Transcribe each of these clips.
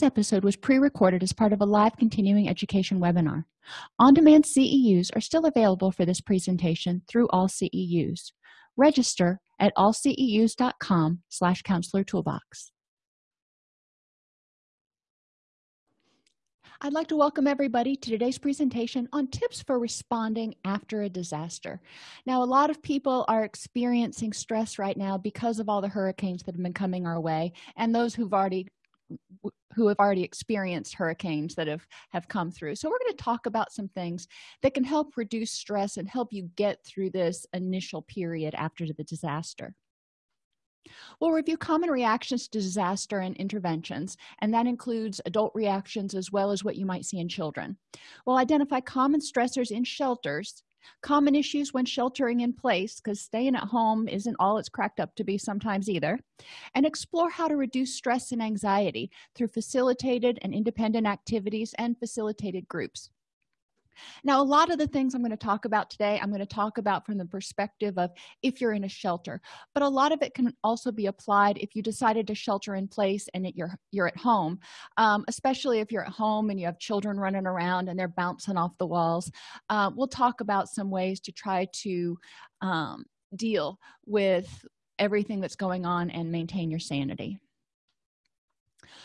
this episode was pre-recorded as part of a live continuing education webinar. On-demand ceus are still available for this presentation through all ceus register at allceus.com slash counselor toolbox. I'd like to welcome everybody to today's presentation on tips for responding after a disaster. Now, a lot of people are experiencing stress right now because of all the hurricanes that have been coming our way and those who've already who have already experienced hurricanes that have have come through so we're going to talk about some things that can help reduce stress and help you get through this initial period after the disaster We'll review common reactions to disaster and interventions, and that includes adult reactions as well as what you might see in children. We'll identify common stressors in shelters, common issues when sheltering in place, because staying at home isn't all it's cracked up to be sometimes either, and explore how to reduce stress and anxiety through facilitated and independent activities and facilitated groups now a lot of the things i'm going to talk about today i'm going to talk about from the perspective of if you're in a shelter but a lot of it can also be applied if you decided to shelter in place and it, you're you're at home um, especially if you're at home and you have children running around and they're bouncing off the walls. Uh, we'll talk about some ways to try to um, deal with everything that's going on and maintain your sanity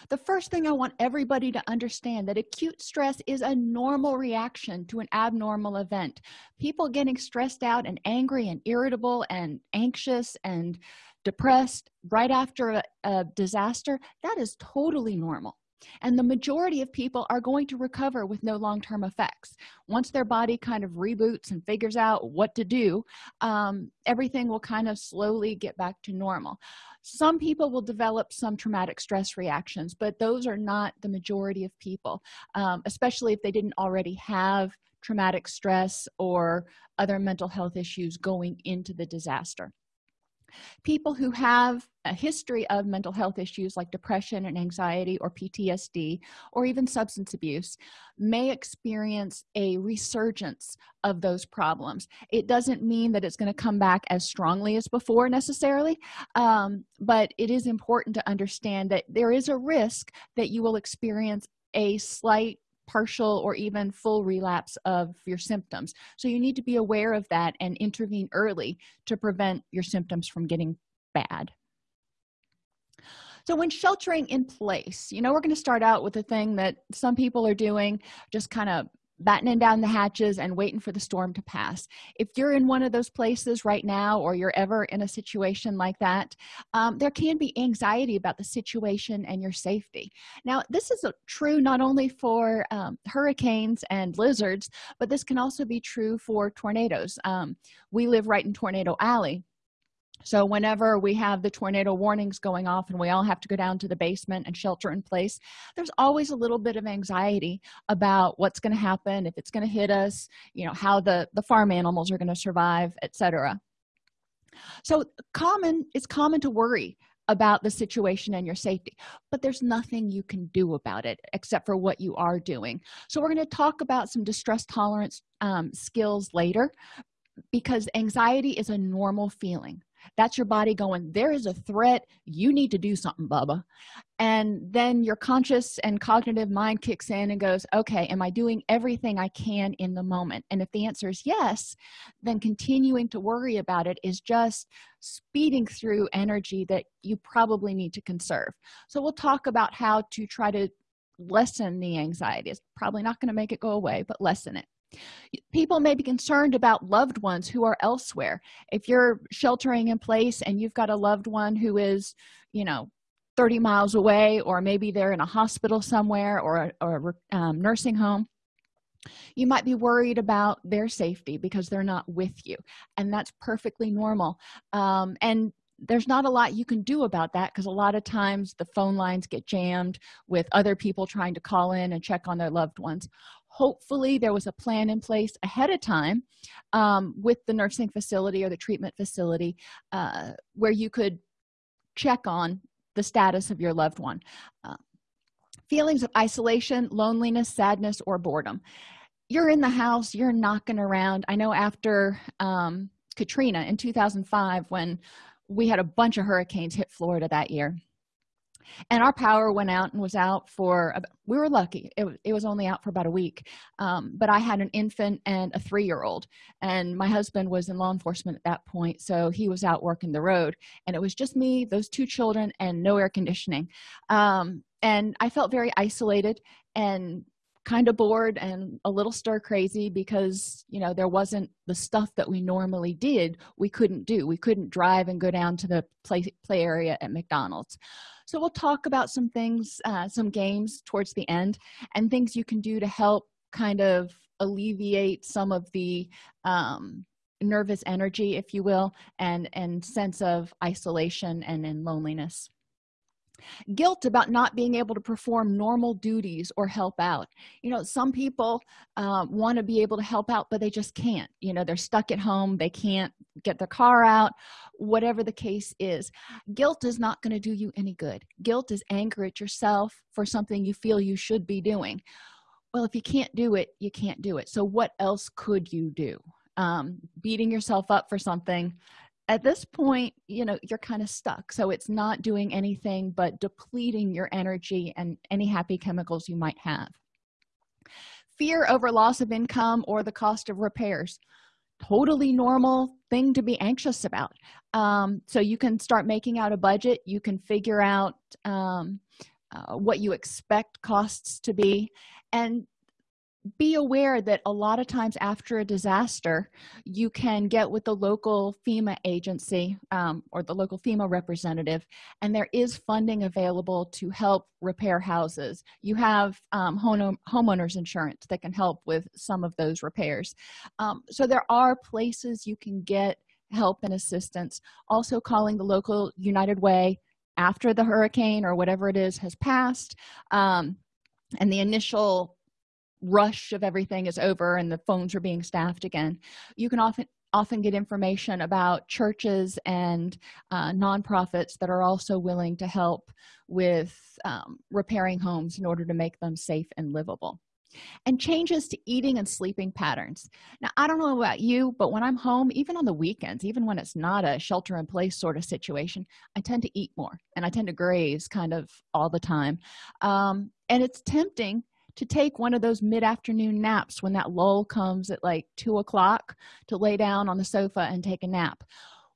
the first thing i want everybody to understand that acute stress is a normal reaction to an abnormal event. People getting stressed out and angry and irritable and anxious and depressed right after a, a disaster that is totally normal and the majority of people are going to recover with no long-term effects. Once their body kind of reboots and figures out what to do um, everything will kind of slowly get back to normal. Some people will develop some traumatic stress reactions but those are not the majority of people um, especially if they didn't already have traumatic stress or other mental health issues going into the disaster people who have a history of mental health issues like depression and anxiety or ptsd or even substance abuse may experience a resurgence of those problems. It doesn't mean that it's going to come back as strongly as before necessarily um, but it is important to understand that there is a risk that you will experience a slight partial or even full relapse of your symptoms. So you need to be aware of that and intervene early to prevent your symptoms from getting bad. So when sheltering in place you know we're going to start out with the thing that some people are doing just kind of battening down the hatches and waiting for the storm to pass. If you're in one of those places right now or you're ever in a situation like that um, there can be anxiety about the situation and your safety. Now this is true not only for um, hurricanes and blizzards but this can also be true for tornadoes. Um, we live right in tornado alley so whenever we have the tornado warnings going off and we all have to go down to the basement and shelter in place there's always a little bit of anxiety about what's going to happen if it's going to hit us you know how the the farm animals are going to survive etc so common it's common to worry about the situation and your safety but there's nothing you can do about it except for what you are doing. So we're going to talk about some distress tolerance um, skills later because anxiety is a normal feeling that's your body going there is a threat. You need to do something bubba. And then your conscious and cognitive mind kicks in and goes okay am i doing everything i can in the moment? And if the answer is yes then continuing to worry about it is just speeding through energy that you probably need to conserve. So we'll talk about how to try to lessen the anxiety. It's probably not going to make it go away but lessen it people may be concerned about loved ones who are elsewhere. If you're sheltering in place and you've got a loved one who is you know 30 miles away or maybe they're in a hospital somewhere or, or a um, nursing home you might be worried about their safety because they're not with you and that's perfectly normal. Um, and there's not a lot you can do about that because a lot of times the phone lines get jammed with other people trying to call in and check on their loved ones hopefully there was a plan in place ahead of time um, with the nursing facility or the treatment facility uh, where you could check on the status of your loved one. Uh, feelings of isolation loneliness sadness or boredom. You're in the house you're knocking around. I know after um, katrina in 2005 when we had a bunch of hurricanes hit florida that year and our power went out and was out for we were lucky. It, it was only out for about a week. Um, but i had an infant and a three-year-old and my husband was in law enforcement at that point so he was out working the road. And it was just me those two children and no air conditioning. Um, and i felt very isolated and kind of bored and a little stir crazy because you know there wasn't the stuff that we normally did we couldn't do. We couldn't drive and go down to the play play area at mcdonald's so we'll talk about some things uh, some games towards the end and things you can do to help kind of alleviate some of the um, nervous energy if you will and and sense of isolation and in loneliness guilt about not being able to perform normal duties or help out. You know some people uh, want to be able to help out but they just can't. You know they're stuck at home they can't get their car out whatever the case is. Guilt is not going to do you any good. Guilt is anger at yourself for something you feel you should be doing. Well if you can't do it you can't do it. So what else could you do? Um, beating yourself up for something at this point you know you're kind of stuck. So it's not doing anything but depleting your energy and any happy chemicals you might have. Fear over loss of income or the cost of repairs. Totally normal thing to be anxious about. Um, so you can start making out a budget. You can figure out um, uh, what you expect costs to be. And be aware that a lot of times after a disaster you can get with the local fema agency um, or the local fema representative and there is funding available to help repair houses. You have um, home homeowners insurance that can help with some of those repairs. Um, so there are places you can get help and assistance. Also calling the local united way after the hurricane or whatever it is has passed um, and the initial rush of everything is over and the phones are being staffed again you can often often get information about churches and uh, nonprofits that are also willing to help with um, repairing homes in order to make them safe and livable. And changes to eating and sleeping patterns. Now i don't know about you but when i'm home even on the weekends even when it's not a shelter in place sort of situation i tend to eat more and i tend to graze kind of all the time. Um, and it's tempting to take one of those mid-afternoon naps when that lull comes at like two o'clock to lay down on the sofa and take a nap.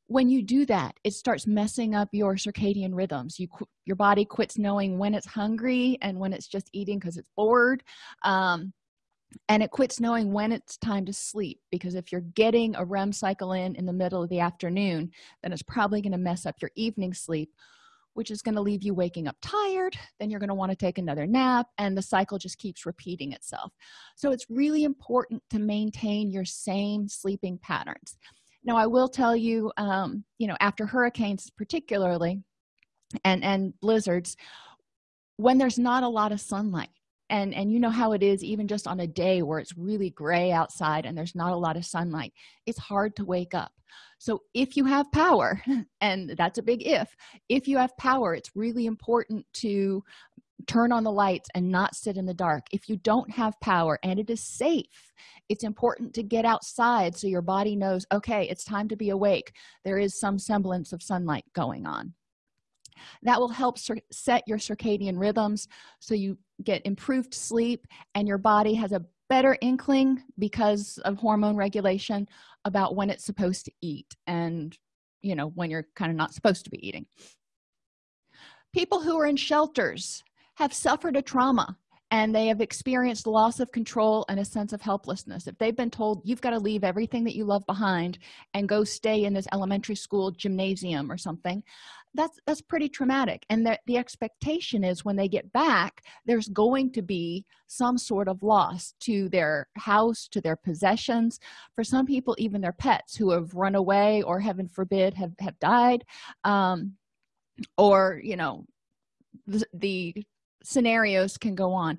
When you do that it starts messing up your circadian rhythms. You your body quits knowing when it's hungry and when it's just eating because it's bored um, and it quits knowing when it's time to sleep because if you're getting a rem cycle in in the middle of the afternoon then it's probably going to mess up your evening sleep which is going to leave you waking up tired then you're going to want to take another nap and the cycle just keeps repeating itself. So it's really important to maintain your same sleeping patterns. Now i will tell you um, you know after hurricanes particularly and and blizzards when there's not a lot of sunlight and and you know how it is even just on a day where it's really gray outside and there's not a lot of sunlight it's hard to wake up. So if you have power and that's a big if if you have power it's really important to turn on the lights and not sit in the dark. If you don't have power and it is safe it's important to get outside so your body knows okay it's time to be awake. There is some semblance of sunlight going on that will help set your circadian rhythms so you get improved sleep and your body has a better inkling because of hormone regulation about when it's supposed to eat and you know when you're kind of not supposed to be eating. People who are in shelters have suffered a trauma and they have experienced loss of control and a sense of helplessness. If they've been told you've got to leave everything that you love behind and go stay in this elementary school gymnasium or something that's that's pretty traumatic. And the, the expectation is when they get back there's going to be some sort of loss to their house to their possessions. For some people even their pets who have run away or heaven forbid have have died um, or you know the, the scenarios can go on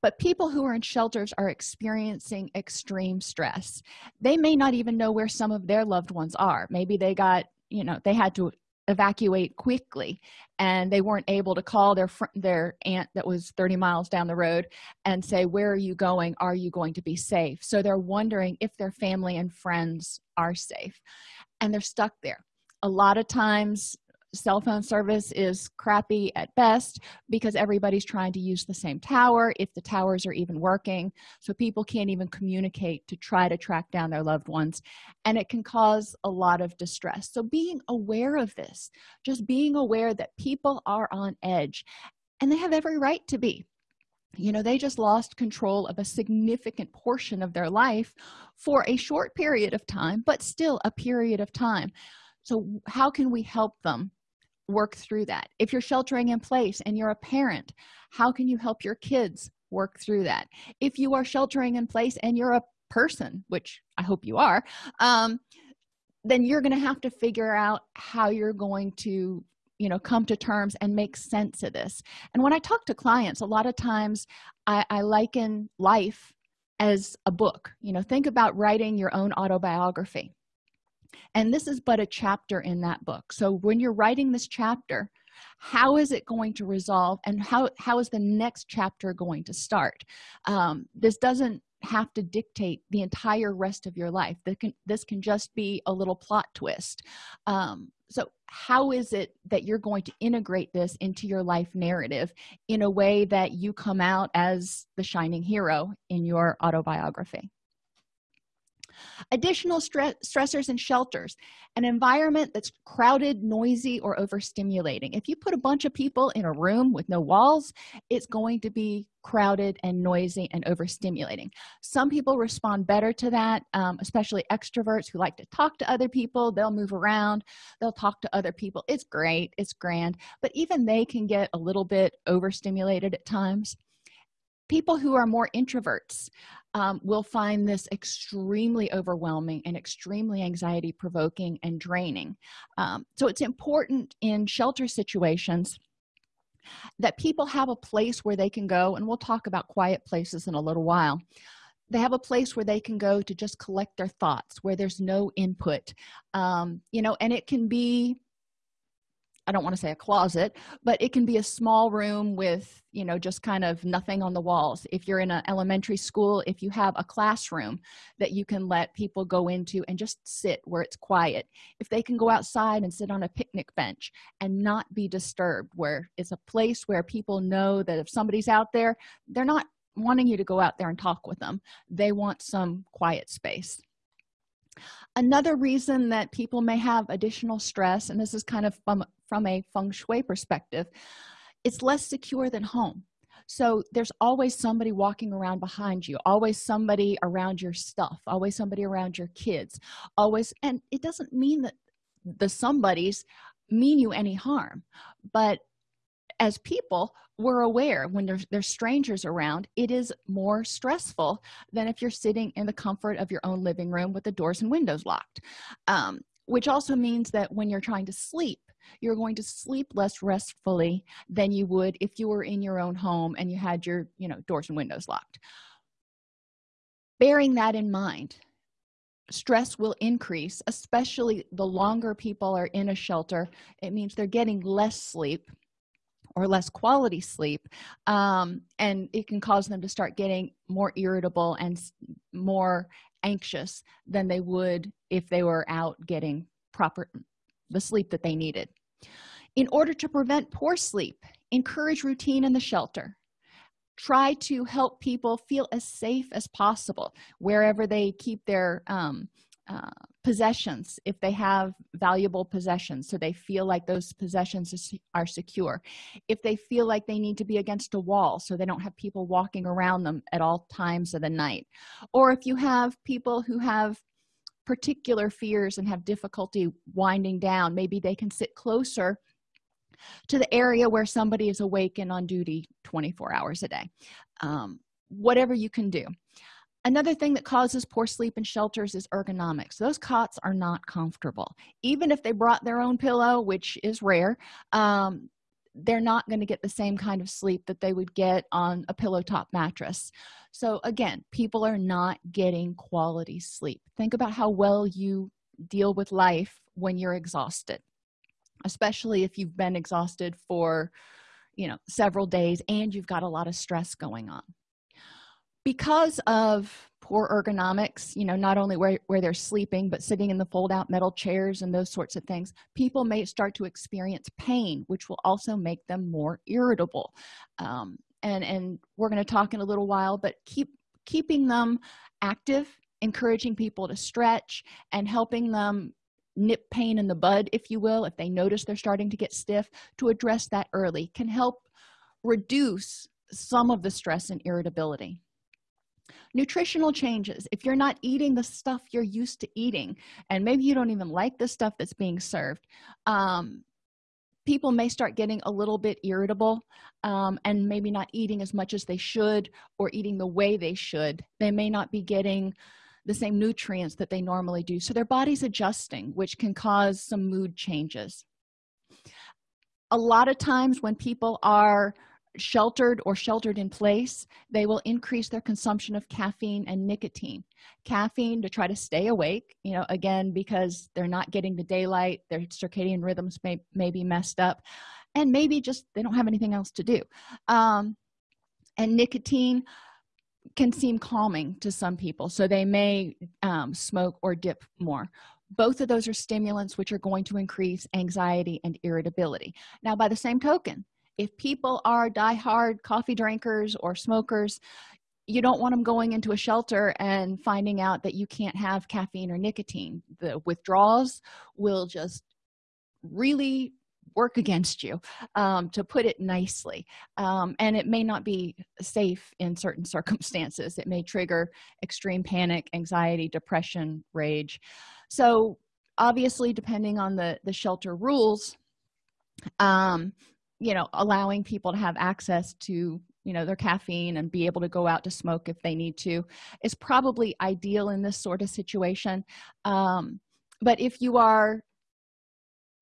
but people who are in shelters are experiencing extreme stress. They may not even know where some of their loved ones are. Maybe they got you know they had to evacuate quickly and they weren't able to call their their aunt that was 30 miles down the road and say where are you going? Are you going to be safe? So they're wondering if their family and friends are safe and they're stuck there. A lot of times cell phone service is crappy at best because everybody's trying to use the same tower if the towers are even working. So people can't even communicate to try to track down their loved ones and it can cause a lot of distress. So being aware of this just being aware that people are on edge and they have every right to be. You know they just lost control of a significant portion of their life for a short period of time but still a period of time. So how can we help them work through that. If you're sheltering in place and you're a parent how can you help your kids work through that? If you are sheltering in place and you're a person which i hope you are um, then you're going to have to figure out how you're going to you know come to terms and make sense of this. And when i talk to clients a lot of times i, I liken life as a book. You know think about writing your own autobiography and this is but a chapter in that book. So when you're writing this chapter how is it going to resolve and how how is the next chapter going to start? Um, this doesn't have to dictate the entire rest of your life. This can this can just be a little plot twist. Um, so how is it that you're going to integrate this into your life narrative in a way that you come out as the shining hero in your autobiography additional stress stressors and shelters an environment that's crowded noisy or overstimulating. If you put a bunch of people in a room with no walls it's going to be crowded and noisy and overstimulating. Some people respond better to that um, especially extroverts who like to talk to other people. They'll move around. They'll talk to other people. It's great. It's grand. But even they can get a little bit overstimulated at times people who are more introverts um, will find this extremely overwhelming and extremely anxiety provoking and draining. Um, so it's important in shelter situations that people have a place where they can go and we'll talk about quiet places in a little while. They have a place where they can go to just collect their thoughts where there's no input. Um, you know and it can be i don't want to say a closet but it can be a small room with you know just kind of nothing on the walls. If you're in an elementary school if you have a classroom that you can let people go into and just sit where it's quiet. If they can go outside and sit on a picnic bench and not be disturbed where it's a place where people know that if somebody's out there they're not wanting you to go out there and talk with them. They want some quiet space. Another reason that people may have additional stress and this is kind of from from a feng shui perspective it's less secure than home. So there's always somebody walking around behind you always somebody around your stuff always somebody around your kids always and it doesn't mean that the somebodies mean you any harm but as people we're aware when there's, there's strangers around it is more stressful than if you're sitting in the comfort of your own living room with the doors and windows locked um, which also means that when you're trying to sleep you're going to sleep less restfully than you would if you were in your own home and you had your you know doors and windows locked. Bearing that in mind stress will increase especially the longer people are in a shelter. It means they're getting less sleep or less quality sleep um, and it can cause them to start getting more irritable and more anxious than they would if they were out getting proper the sleep that they needed. In order to prevent poor sleep encourage routine in the shelter. Try to help people feel as safe as possible wherever they keep their um, uh, possessions if they have valuable possessions so they feel like those possessions are secure. If they feel like they need to be against a wall so they don't have people walking around them at all times of the night. Or if you have people who have particular fears and have difficulty winding down. Maybe they can sit closer to the area where somebody is awake and on duty 24 hours a day. Um, whatever you can do. Another thing that causes poor sleep in shelters is ergonomics. Those cots are not comfortable. Even if they brought their own pillow which is rare um, they're not going to get the same kind of sleep that they would get on a pillow top mattress. So again people are not getting quality sleep. Think about how well you deal with life when you're exhausted especially if you've been exhausted for you know several days and you've got a lot of stress going on because of poor ergonomics you know not only where, where they're sleeping but sitting in the fold out metal chairs and those sorts of things people may start to experience pain which will also make them more irritable. Um, and and we're going to talk in a little while but keep keeping them active encouraging people to stretch and helping them nip pain in the bud if you will if they notice they're starting to get stiff to address that early can help reduce some of the stress and irritability nutritional changes. If you're not eating the stuff you're used to eating and maybe you don't even like the stuff that's being served um, people may start getting a little bit irritable um, and maybe not eating as much as they should or eating the way they should. They may not be getting the same nutrients that they normally do. So their body's adjusting which can cause some mood changes. A lot of times when people are sheltered or sheltered in place they will increase their consumption of caffeine and nicotine. Caffeine to try to stay awake you know again because they're not getting the daylight their circadian rhythms may, may be messed up and maybe just they don't have anything else to do. Um, and nicotine can seem calming to some people so they may um, smoke or dip more. Both of those are stimulants which are going to increase anxiety and irritability. Now by the same token if people are die-hard coffee drinkers or smokers you don't want them going into a shelter and finding out that you can't have caffeine or nicotine. The withdrawals will just really work against you um, to put it nicely. Um, and it may not be safe in certain circumstances. It may trigger extreme panic anxiety depression rage. So obviously depending on the the shelter rules um, you know allowing people to have access to you know their caffeine and be able to go out to smoke if they need to is probably ideal in this sort of situation. Um, but if you are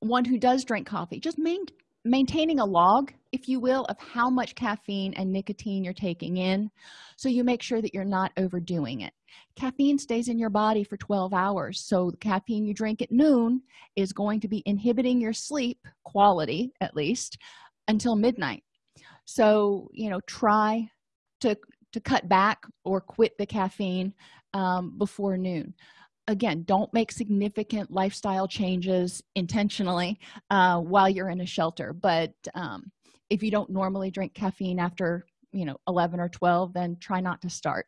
one who does drink coffee just main, maintaining a log if you will of how much caffeine and nicotine you're taking in so you make sure that you're not overdoing it. Caffeine stays in your body for 12 hours so the caffeine you drink at noon is going to be inhibiting your sleep quality at least until midnight. So you know try to to cut back or quit the caffeine um, before noon. Again don't make significant lifestyle changes intentionally uh, while you're in a shelter. But um, if you don't normally drink caffeine after you know 11 or 12 then try not to start.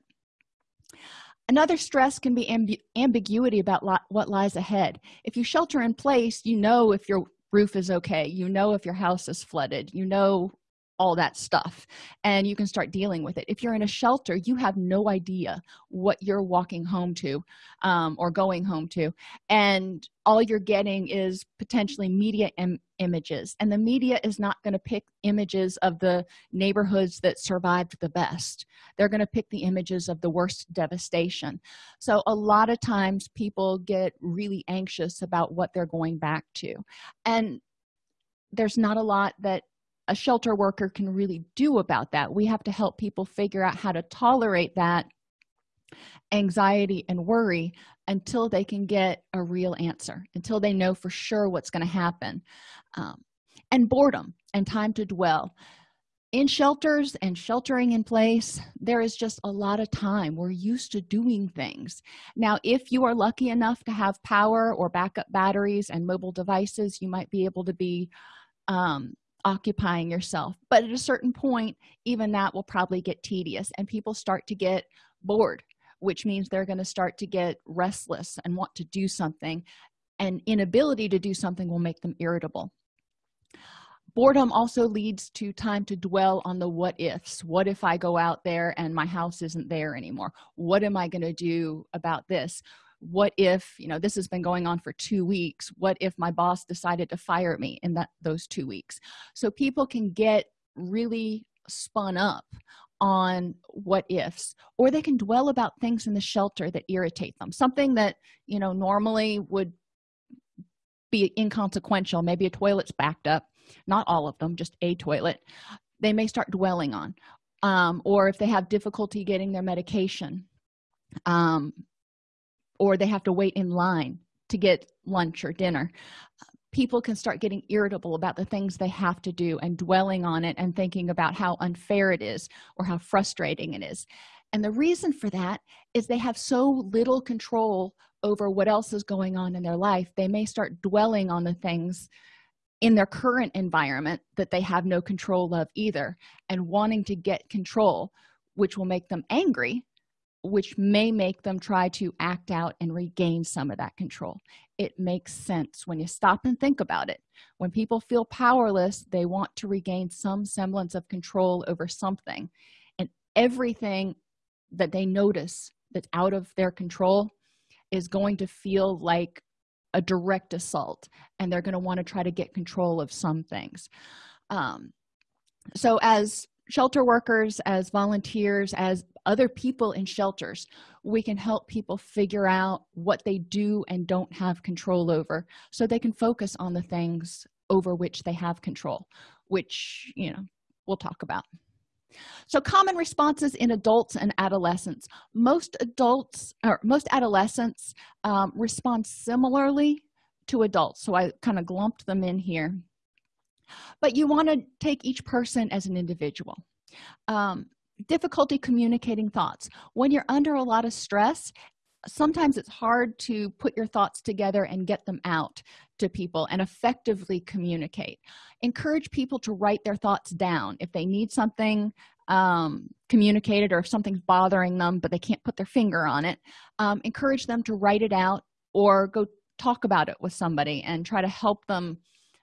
Another stress can be amb ambiguity about what lies ahead. If you shelter in place you know if your roof is okay. You know if your house is flooded. You know all that stuff and you can start dealing with it. If you're in a shelter you have no idea what you're walking home to um, or going home to and all you're getting is potentially media Im images and the media is not going to pick images of the neighborhoods that survived the best. They're going to pick the images of the worst devastation. So a lot of times people get really anxious about what they're going back to and there's not a lot that a shelter worker can really do about that. We have to help people figure out how to tolerate that anxiety and worry until they can get a real answer until they know for sure what's going to happen. Um, and boredom and time to dwell. In shelters and sheltering in place there is just a lot of time. We're used to doing things. Now if you are lucky enough to have power or backup batteries and mobile devices you might be able to be um, occupying yourself. But at a certain point even that will probably get tedious and people start to get bored which means they're going to start to get restless and want to do something and inability to do something will make them irritable. Boredom also leads to time to dwell on the what ifs what if i go out there and my house isn't there anymore? What am i going to do about this what if you know this has been going on for two weeks what if my boss decided to fire me in that those two weeks? So people can get really spun up on what ifs or they can dwell about things in the shelter that irritate them something that you know normally would be inconsequential. Maybe a toilet's backed up. Not all of them just a toilet. They may start dwelling on um, or if they have difficulty getting their medication um, or they have to wait in line to get lunch or dinner. People can start getting irritable about the things they have to do and dwelling on it and thinking about how unfair it is or how frustrating it is. And the reason for that is they have so little control over what else is going on in their life they may start dwelling on the things in their current environment that they have no control of either and wanting to get control which will make them angry which may make them try to act out and regain some of that control. It makes sense when you stop and think about it. When people feel powerless they want to regain some semblance of control over something. And everything that they notice that's out of their control is going to feel like a direct assault and they're going to want to try to get control of some things. Um, so as shelter workers as volunteers as other people in shelters we can help people figure out what they do and don't have control over so they can focus on the things over which they have control which you know we'll talk about. So common responses in adults and adolescents. Most adults or most adolescents um, respond similarly to adults so i kind of glumped them in here but you want to take each person as an individual. Um, difficulty communicating thoughts. When you're under a lot of stress sometimes it's hard to put your thoughts together and get them out to people and effectively communicate. Encourage people to write their thoughts down. If they need something um, communicated or if something's bothering them but they can't put their finger on it um, encourage them to write it out or go talk about it with somebody and try to help them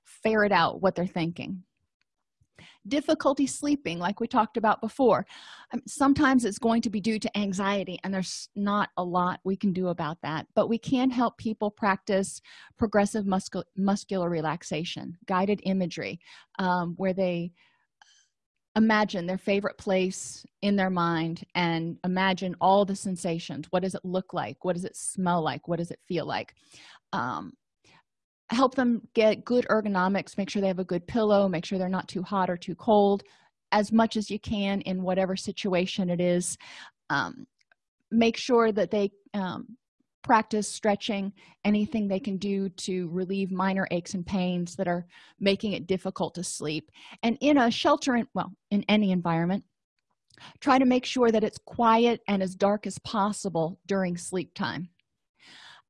ferret out what they're thinking. Difficulty sleeping like we talked about before. Um, sometimes it's going to be due to anxiety and there's not a lot we can do about that but we can help people practice progressive muscul muscular relaxation guided imagery um, where they imagine their favorite place in their mind and imagine all the sensations. What does it look like? What does it smell like? What does it feel like? Um, help them get good ergonomics make sure they have a good pillow make sure they're not too hot or too cold as much as you can in whatever situation it is. Um, make sure that they um, practice stretching anything they can do to relieve minor aches and pains that are making it difficult to sleep. And in a shelter in well in any environment try to make sure that it's quiet and as dark as possible during sleep time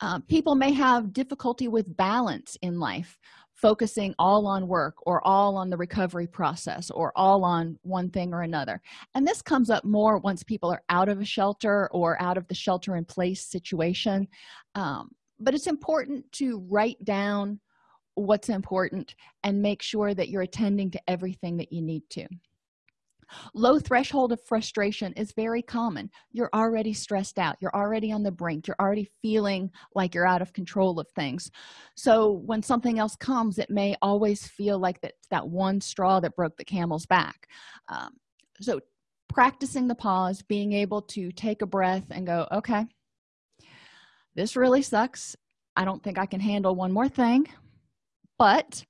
uh, people may have difficulty with balance in life focusing all on work or all on the recovery process or all on one thing or another. And this comes up more once people are out of a shelter or out of the shelter in place situation. Um, but it's important to write down what's important and make sure that you're attending to everything that you need to low threshold of frustration is very common. You're already stressed out. You're already on the brink. You're already feeling like you're out of control of things. So when something else comes it may always feel like that that one straw that broke the camel's back. Um, so practicing the pause being able to take a breath and go okay this really sucks. I don't think i can handle one more thing but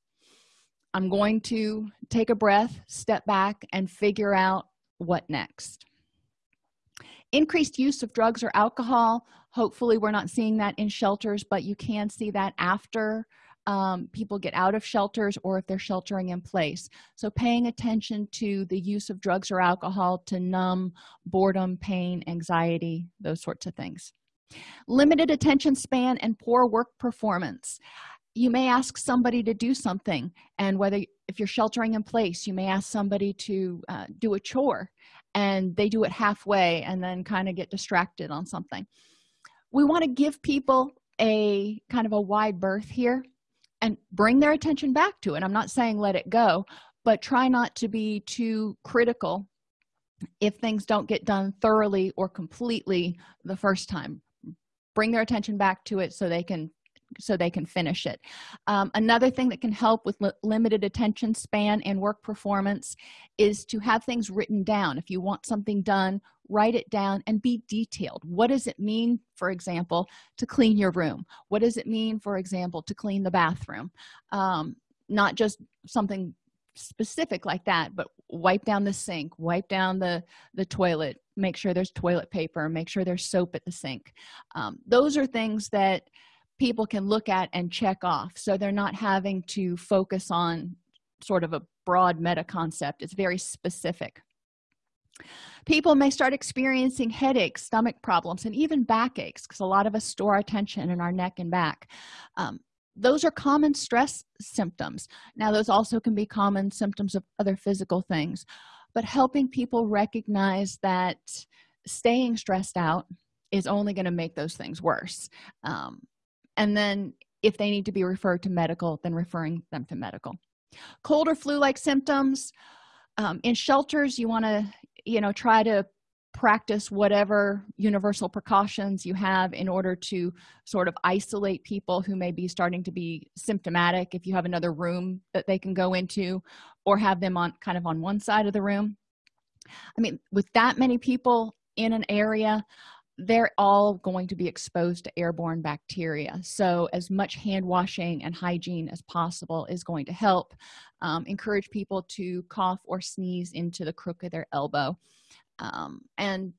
i'm going to take a breath step back and figure out what next. Increased use of drugs or alcohol. Hopefully we're not seeing that in shelters but you can see that after um, people get out of shelters or if they're sheltering in place. So paying attention to the use of drugs or alcohol to numb boredom pain anxiety those sorts of things. Limited attention span and poor work performance you may ask somebody to do something and whether if you're sheltering in place you may ask somebody to uh, do a chore and they do it halfway and then kind of get distracted on something. We want to give people a kind of a wide berth here and bring their attention back to it. I'm not saying let it go but try not to be too critical if things don't get done thoroughly or completely the first time. Bring their attention back to it so they can so they can finish it. Um, another thing that can help with li limited attention span and work performance is to have things written down. If you want something done write it down and be detailed. What does it mean for example to clean your room? What does it mean for example to clean the bathroom? Um, not just something specific like that but wipe down the sink wipe down the the toilet make sure there's toilet paper make sure there's soap at the sink. Um, those are things that people can look at and check off. So they're not having to focus on sort of a broad meta concept. It's very specific. People may start experiencing headaches stomach problems and even backaches because a lot of us store our tension in our neck and back. Um, those are common stress symptoms. Now those also can be common symptoms of other physical things. But helping people recognize that staying stressed out is only going to make those things worse. Um, and then if they need to be referred to medical then referring them to medical. Cold or flu-like symptoms um, in shelters you want to you know try to practice whatever universal precautions you have in order to sort of isolate people who may be starting to be symptomatic. If you have another room that they can go into or have them on kind of on one side of the room. I mean with that many people in an area they're all going to be exposed to airborne bacteria. So as much hand washing and hygiene as possible is going to help um, encourage people to cough or sneeze into the crook of their elbow um, and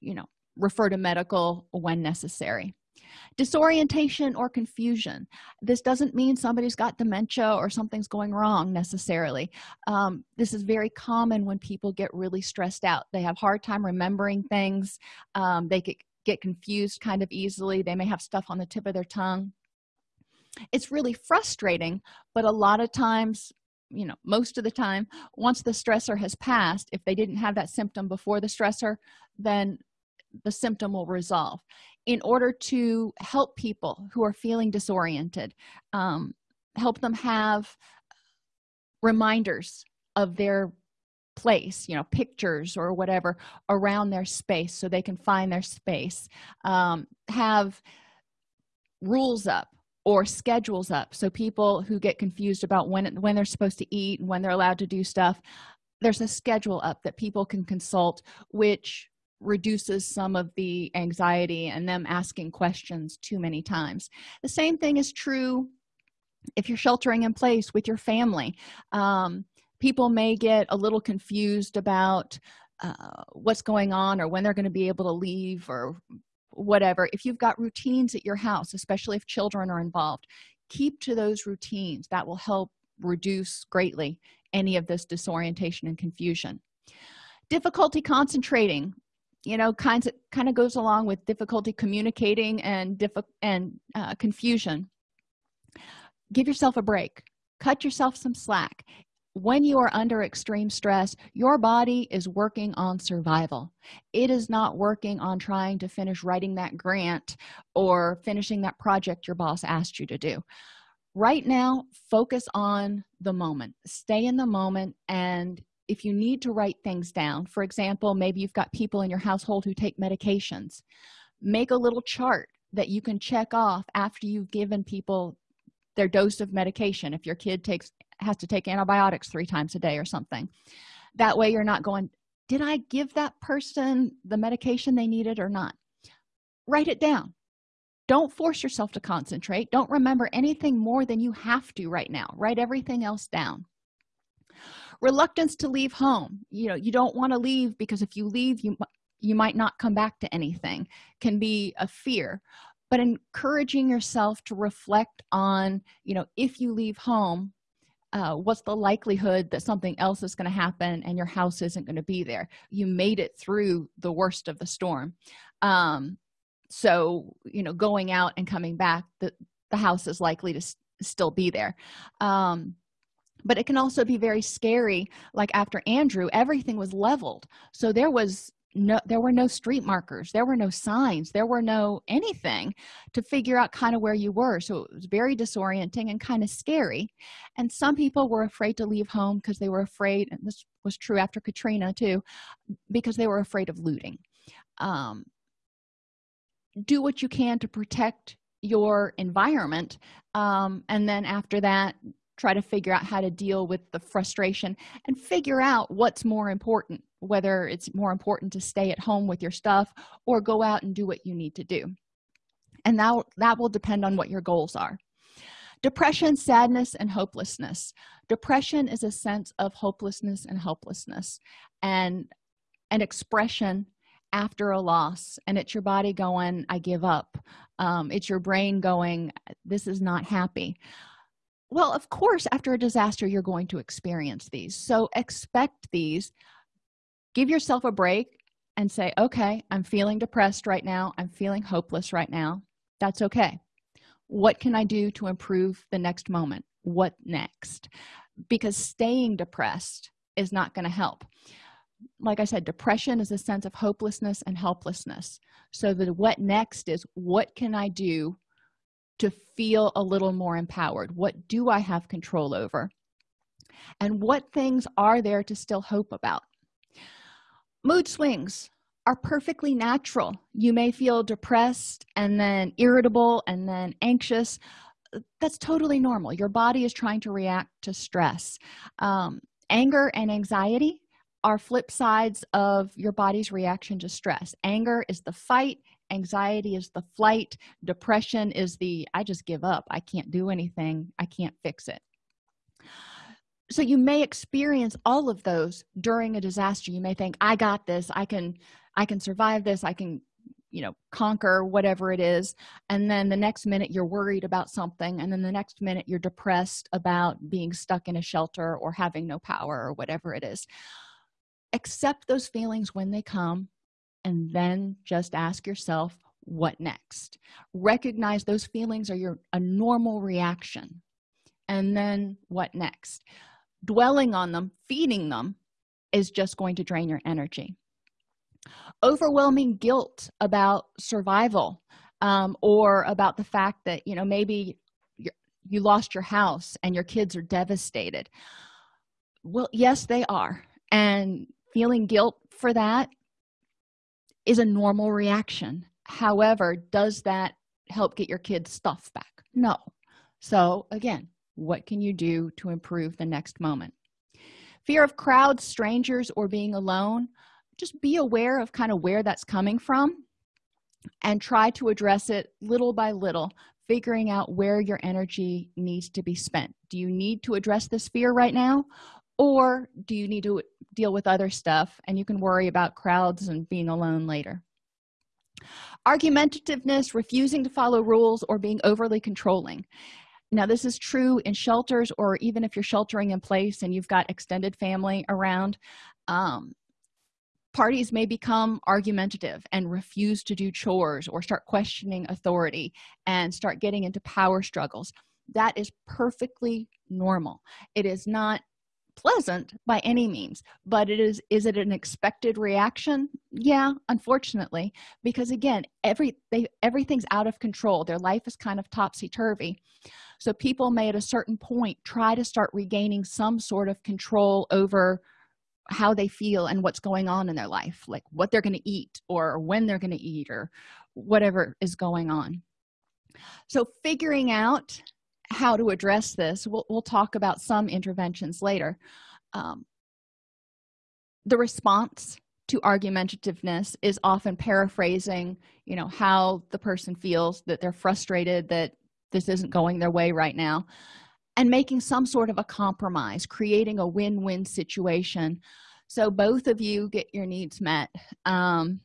you know refer to medical when necessary disorientation or confusion. This doesn't mean somebody's got dementia or something's going wrong necessarily. Um, this is very common when people get really stressed out. They have hard time remembering things. Um, they get, get confused kind of easily. They may have stuff on the tip of their tongue. It's really frustrating but a lot of times you know most of the time once the stressor has passed if they didn't have that symptom before the stressor then the symptom will resolve in order to help people who are feeling disoriented um, help them have reminders of their place you know pictures or whatever around their space so they can find their space um, have rules up or schedules up so people who get confused about when when they're supposed to eat and when they're allowed to do stuff there's a schedule up that people can consult which reduces some of the anxiety and them asking questions too many times. The same thing is true if you're sheltering in place with your family. Um, people may get a little confused about uh, what's going on or when they're going to be able to leave or whatever. If you've got routines at your house especially if children are involved keep to those routines. That will help reduce greatly any of this disorientation and confusion. Difficulty concentrating you know kinds of kind of goes along with difficulty communicating and diff and uh, confusion. Give yourself a break. Cut yourself some slack. When you are under extreme stress your body is working on survival. It is not working on trying to finish writing that grant or finishing that project your boss asked you to do. Right now focus on the moment. Stay in the moment and if you need to write things down for example maybe you've got people in your household who take medications make a little chart that you can check off after you've given people their dose of medication. If your kid takes has to take antibiotics three times a day or something that way you're not going did i give that person the medication they needed or not? Write it down. Don't force yourself to concentrate. Don't remember anything more than you have to right now. Write everything else down reluctance to leave home. You know you don't want to leave because if you leave you you might not come back to anything can be a fear. But encouraging yourself to reflect on you know if you leave home uh, what's the likelihood that something else is going to happen and your house isn't going to be there? You made it through the worst of the storm. Um, so you know going out and coming back the, the house is likely to still be there. Um, but it can also be very scary like after andrew everything was leveled. So there was no there were no street markers there were no signs there were no anything to figure out kind of where you were. So it was very disorienting and kind of scary. And some people were afraid to leave home because they were afraid and this was true after katrina too because they were afraid of looting. Um, do what you can to protect your environment um, and then after that try to figure out how to deal with the frustration and figure out what's more important whether it's more important to stay at home with your stuff or go out and do what you need to do. And that that will depend on what your goals are. Depression sadness and hopelessness. Depression is a sense of hopelessness and helplessness and an expression after a loss and it's your body going i give up. Um, it's your brain going this is not happy well of course after a disaster you're going to experience these. So expect these. Give yourself a break and say okay i'm feeling depressed right now. I'm feeling hopeless right now. That's okay. What can i do to improve the next moment? What next? Because staying depressed is not going to help. Like i said depression is a sense of hopelessness and helplessness. So the what next is what can i do to feel a little more empowered? What do i have control over? And what things are there to still hope about? Mood swings are perfectly natural. You may feel depressed and then irritable and then anxious. That's totally normal. Your body is trying to react to stress. Um, anger and anxiety are flip sides of your body's reaction to stress. Anger is the fight anxiety is the flight depression is the i just give up. I can't do anything. I can't fix it. So you may experience all of those during a disaster. You may think i got this. I can i can survive this. I can you know conquer whatever it is. And then the next minute you're worried about something and then the next minute you're depressed about being stuck in a shelter or having no power or whatever it is. Accept those feelings when they come and then just ask yourself what next? Recognize those feelings are your a normal reaction. And then what next? Dwelling on them feeding them is just going to drain your energy. Overwhelming guilt about survival um, or about the fact that you know maybe you lost your house and your kids are devastated. Well yes they are. And feeling guilt for that is a normal reaction. However does that help get your kids stuff back? No. So again what can you do to improve the next moment? Fear of crowds strangers or being alone. Just be aware of kind of where that's coming from and try to address it little by little figuring out where your energy needs to be spent. Do you need to address this fear right now or do you need to deal with other stuff and you can worry about crowds and being alone later? Argumentativeness refusing to follow rules or being overly controlling. Now this is true in shelters or even if you're sheltering in place and you've got extended family around um, parties may become argumentative and refuse to do chores or start questioning authority and start getting into power struggles. That is perfectly normal. It is not pleasant by any means but it is is it an expected reaction? Yeah unfortunately because again every they everything's out of control. Their life is kind of topsy-turvy. So people may at a certain point try to start regaining some sort of control over how they feel and what's going on in their life like what they're going to eat or when they're going to eat or whatever is going on. So figuring out how to address this we'll, we'll talk about some interventions later. Um, the response to argumentativeness is often paraphrasing you know how the person feels that they're frustrated that this isn't going their way right now and making some sort of a compromise creating a win-win situation. So both of you get your needs met. Um,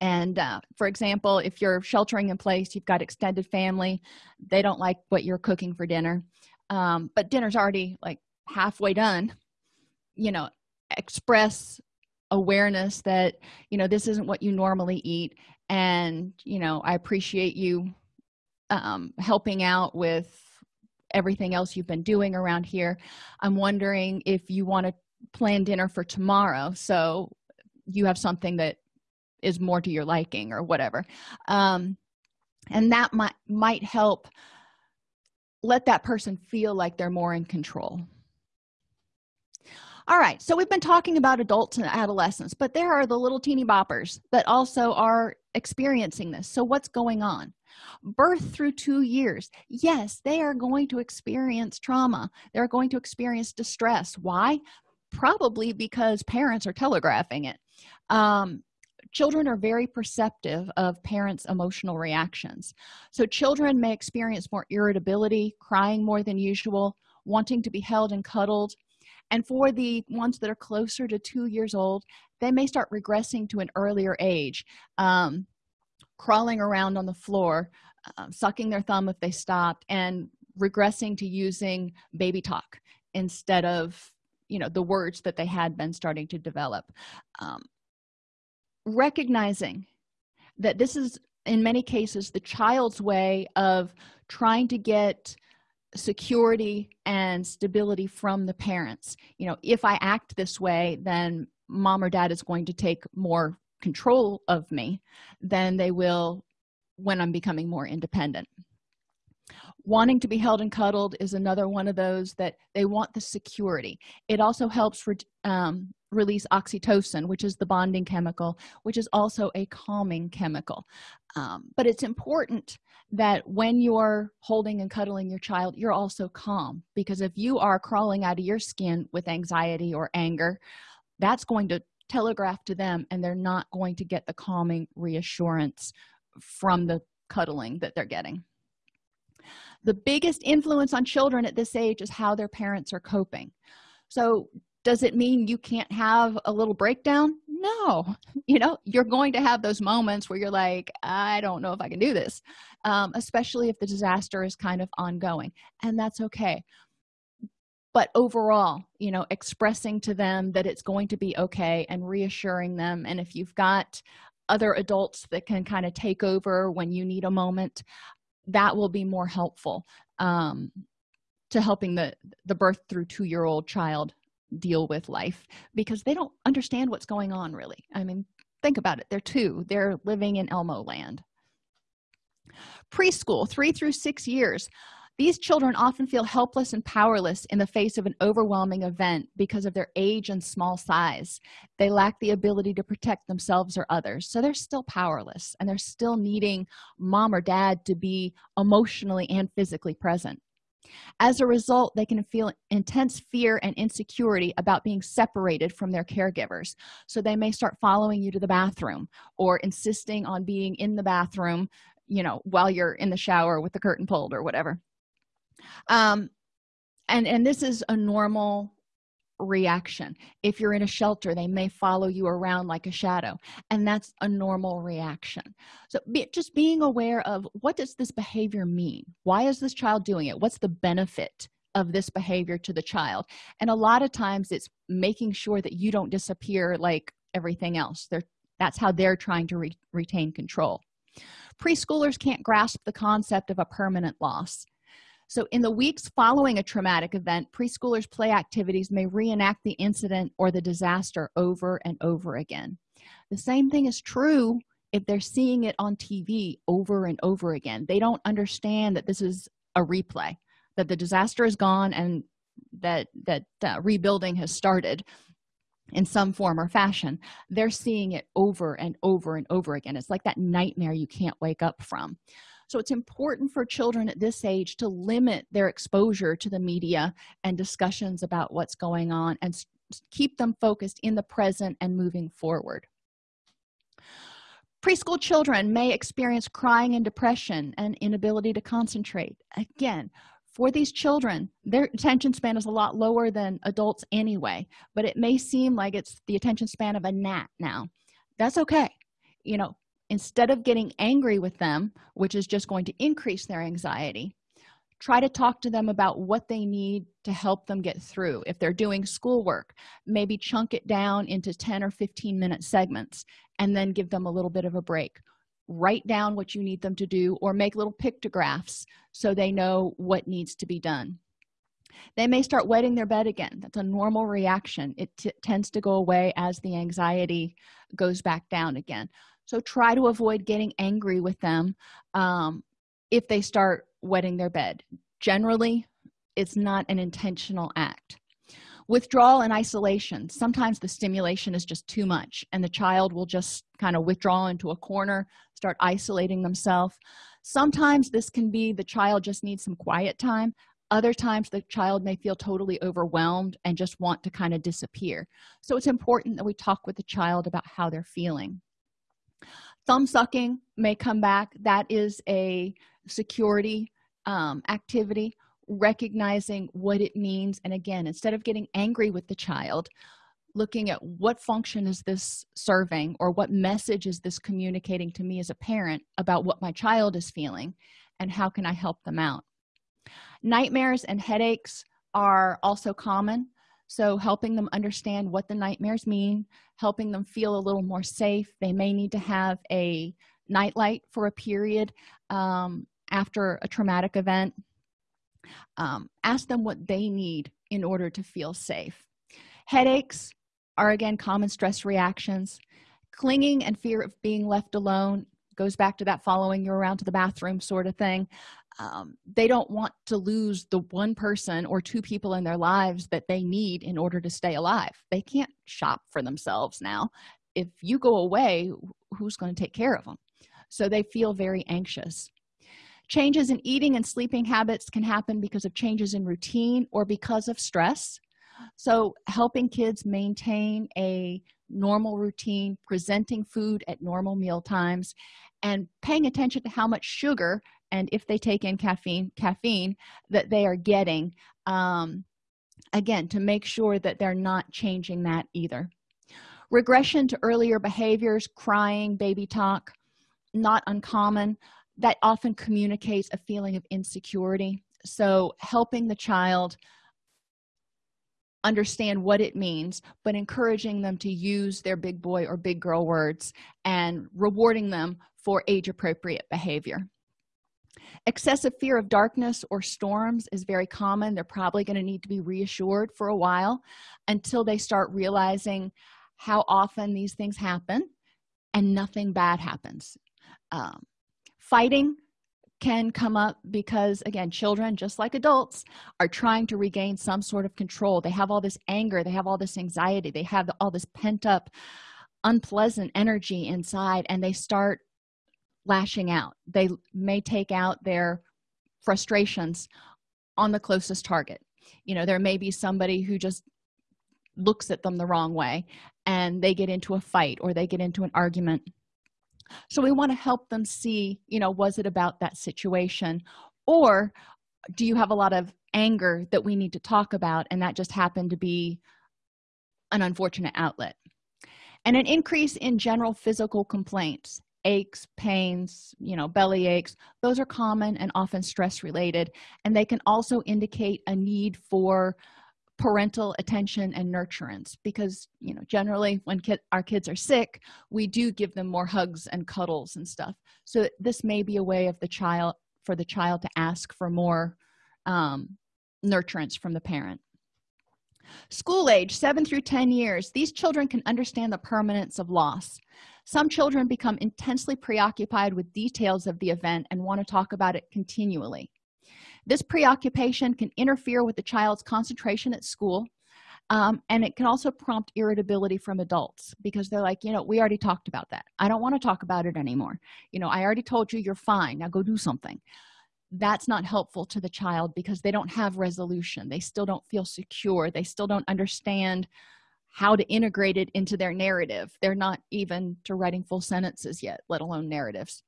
and uh, for example if you're sheltering in place you've got extended family they don't like what you're cooking for dinner. Um, but dinner's already like halfway done. You know express awareness that you know this isn't what you normally eat. And you know i appreciate you um, helping out with everything else you've been doing around here. I'm wondering if you want to plan dinner for tomorrow so you have something that is more to your liking or whatever. Um, and that might might help let that person feel like they're more in control. All right so we've been talking about adults and adolescents but there are the little teeny boppers that also are experiencing this. So what's going on? Birth through two years. Yes they are going to experience trauma. They're going to experience distress. Why? Probably because parents are telegraphing it. Um, children are very perceptive of parents emotional reactions. So children may experience more irritability crying more than usual wanting to be held and cuddled. And for the ones that are closer to two years old they may start regressing to an earlier age um, crawling around on the floor uh, sucking their thumb if they stopped and regressing to using baby talk instead of you know the words that they had been starting to develop. Um, recognizing that this is in many cases the child's way of trying to get security and stability from the parents. You know if i act this way then mom or dad is going to take more control of me than they will when i'm becoming more independent wanting to be held and cuddled is another one of those that they want the security. It also helps re um, release oxytocin which is the bonding chemical which is also a calming chemical. Um, but it's important that when you're holding and cuddling your child you're also calm because if you are crawling out of your skin with anxiety or anger that's going to telegraph to them and they're not going to get the calming reassurance from the cuddling that they're getting the biggest influence on children at this age is how their parents are coping. So does it mean you can't have a little breakdown? No. You know you're going to have those moments where you're like i don't know if i can do this um, especially if the disaster is kind of ongoing and that's okay. But overall you know expressing to them that it's going to be okay and reassuring them and if you've got other adults that can kind of take over when you need a moment that will be more helpful um, to helping the the birth through two year old child deal with life because they don't understand what's going on really. I mean think about it. They're two. They're living in elmo land. Preschool three through six years these children often feel helpless and powerless in the face of an overwhelming event because of their age and small size. They lack the ability to protect themselves or others so they're still powerless and they're still needing mom or dad to be emotionally and physically present. As a result they can feel intense fear and insecurity about being separated from their caregivers so they may start following you to the bathroom or insisting on being in the bathroom you know while you're in the shower with the curtain pulled or whatever um and and this is a normal reaction. If you're in a shelter they may follow you around like a shadow and that's a normal reaction. So be, just being aware of what does this behavior mean? Why is this child doing it? What's the benefit of this behavior to the child? And a lot of times it's making sure that you don't disappear like everything else. They're that's how they're trying to re retain control. Preschoolers can't grasp the concept of a permanent loss so in the weeks following a traumatic event preschoolers play activities may reenact the incident or the disaster over and over again. The same thing is true if they're seeing it on tv over and over again. They don't understand that this is a replay that the disaster is gone and that that uh, rebuilding has started in some form or fashion. They're seeing it over and over and over again. It's like that nightmare you can't wake up from so it's important for children at this age to limit their exposure to the media and discussions about what's going on and keep them focused in the present and moving forward. Preschool children may experience crying and depression and inability to concentrate. Again for these children their attention span is a lot lower than adults anyway but it may seem like it's the attention span of a gnat now. That's okay. You know instead of getting angry with them which is just going to increase their anxiety try to talk to them about what they need to help them get through. If they're doing schoolwork maybe chunk it down into 10 or 15 minute segments and then give them a little bit of a break. Write down what you need them to do or make little pictographs so they know what needs to be done. They may start wetting their bed again. That's a normal reaction. It tends to go away as the anxiety goes back down again so try to avoid getting angry with them um, if they start wetting their bed. Generally it's not an intentional act. Withdrawal and isolation. Sometimes the stimulation is just too much and the child will just kind of withdraw into a corner start isolating themselves. Sometimes this can be the child just needs some quiet time. Other times the child may feel totally overwhelmed and just want to kind of disappear. So it's important that we talk with the child about how they're feeling thumb sucking may come back. That is a security um, activity recognizing what it means. And again instead of getting angry with the child looking at what function is this serving or what message is this communicating to me as a parent about what my child is feeling and how can i help them out? Nightmares and headaches are also common so helping them understand what the nightmares mean helping them feel a little more safe. They may need to have a nightlight for a period um, after a traumatic event. Um, ask them what they need in order to feel safe. Headaches are again common stress reactions. Clinging and fear of being left alone goes back to that following you around to the bathroom sort of thing um, they don't want to lose the one person or two people in their lives that they need in order to stay alive. They can't shop for themselves now. If you go away who's going to take care of them so they feel very anxious. Changes in eating and sleeping habits can happen because of changes in routine or because of stress. So helping kids maintain a normal routine presenting food at normal meal times and paying attention to how much sugar and if they take in caffeine caffeine that they are getting um, again to make sure that they're not changing that either. Regression to earlier behaviors crying baby talk not uncommon. That often communicates a feeling of insecurity. So helping the child understand what it means but encouraging them to use their big boy or big girl words and rewarding them for age appropriate behavior excessive fear of darkness or storms is very common. They're probably going to need to be reassured for a while until they start realizing how often these things happen and nothing bad happens. Um, fighting can come up because again children just like adults are trying to regain some sort of control. They have all this anger they have all this anxiety they have all this pent up unpleasant energy inside and they start lashing out. They may take out their frustrations on the closest target. You know there may be somebody who just looks at them the wrong way and they get into a fight or they get into an argument. So we want to help them see you know was it about that situation? Or do you have a lot of anger that we need to talk about and that just happened to be an unfortunate outlet? And an increase in general physical complaints aches pains you know belly aches those are common and often stress related and they can also indicate a need for parental attention and nurturance because you know generally when our kids are sick we do give them more hugs and cuddles and stuff. So this may be a way of the child for the child to ask for more um, nurturance from the parent. School age 7 through 10 years these children can understand the permanence of loss some children become intensely preoccupied with details of the event and want to talk about it continually. This preoccupation can interfere with the child's concentration at school um, and it can also prompt irritability from adults because they're like you know we already talked about that. I don't want to talk about it anymore. You know i already told you you're fine. Now go do something. That's not helpful to the child because they don't have resolution. They still don't feel secure. They still don't understand how to integrate it into their narrative. They're not even to writing full sentences yet let alone narratives.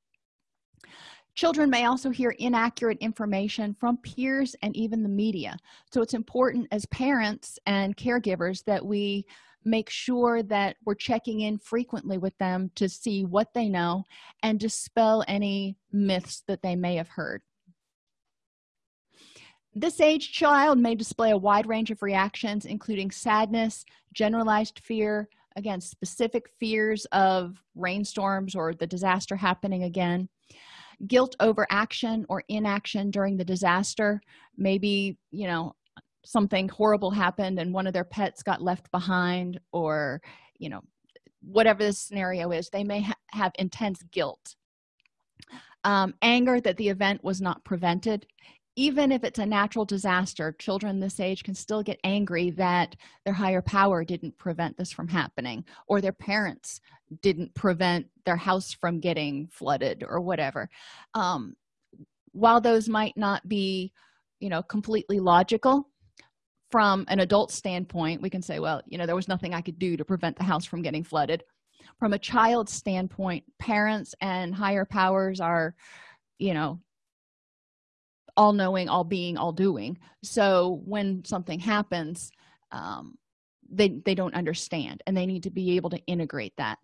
Children may also hear inaccurate information from peers and even the media. So it's important as parents and caregivers that we make sure that we're checking in frequently with them to see what they know and dispel any myths that they may have heard this age child may display a wide range of reactions including sadness generalized fear again specific fears of rainstorms or the disaster happening again. Guilt over action or inaction during the disaster. Maybe you know something horrible happened and one of their pets got left behind or you know whatever the scenario is they may ha have intense guilt. Um, anger that the event was not prevented even if it's a natural disaster children this age can still get angry that their higher power didn't prevent this from happening or their parents didn't prevent their house from getting flooded or whatever. Um, while those might not be you know completely logical from an adult standpoint we can say well you know there was nothing i could do to prevent the house from getting flooded. From a child's standpoint parents and higher powers are you know all knowing all being all doing. So when something happens um, they they don't understand and they need to be able to integrate that.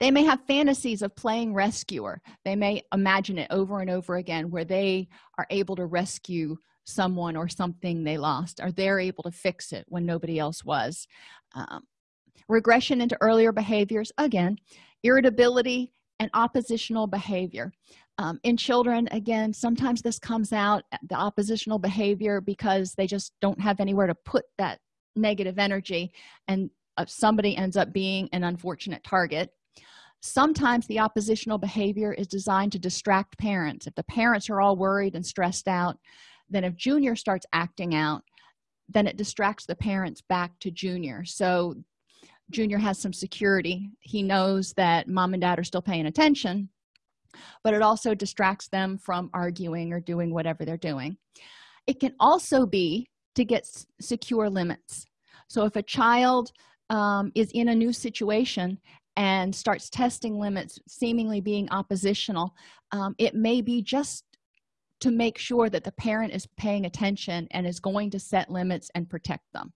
They may have fantasies of playing rescuer. They may imagine it over and over again where they are able to rescue someone or something they lost or they're able to fix it when nobody else was. Um, regression into earlier behaviors again irritability and oppositional behavior um, in children again sometimes this comes out the oppositional behavior because they just don't have anywhere to put that negative energy and uh, somebody ends up being an unfortunate target. Sometimes the oppositional behavior is designed to distract parents. If the parents are all worried and stressed out then if junior starts acting out then it distracts the parents back to junior. So junior has some security. He knows that mom and dad are still paying attention but it also distracts them from arguing or doing whatever they're doing. It can also be to get secure limits. So if a child um, is in a new situation and starts testing limits seemingly being oppositional um, it may be just to make sure that the parent is paying attention and is going to set limits and protect them.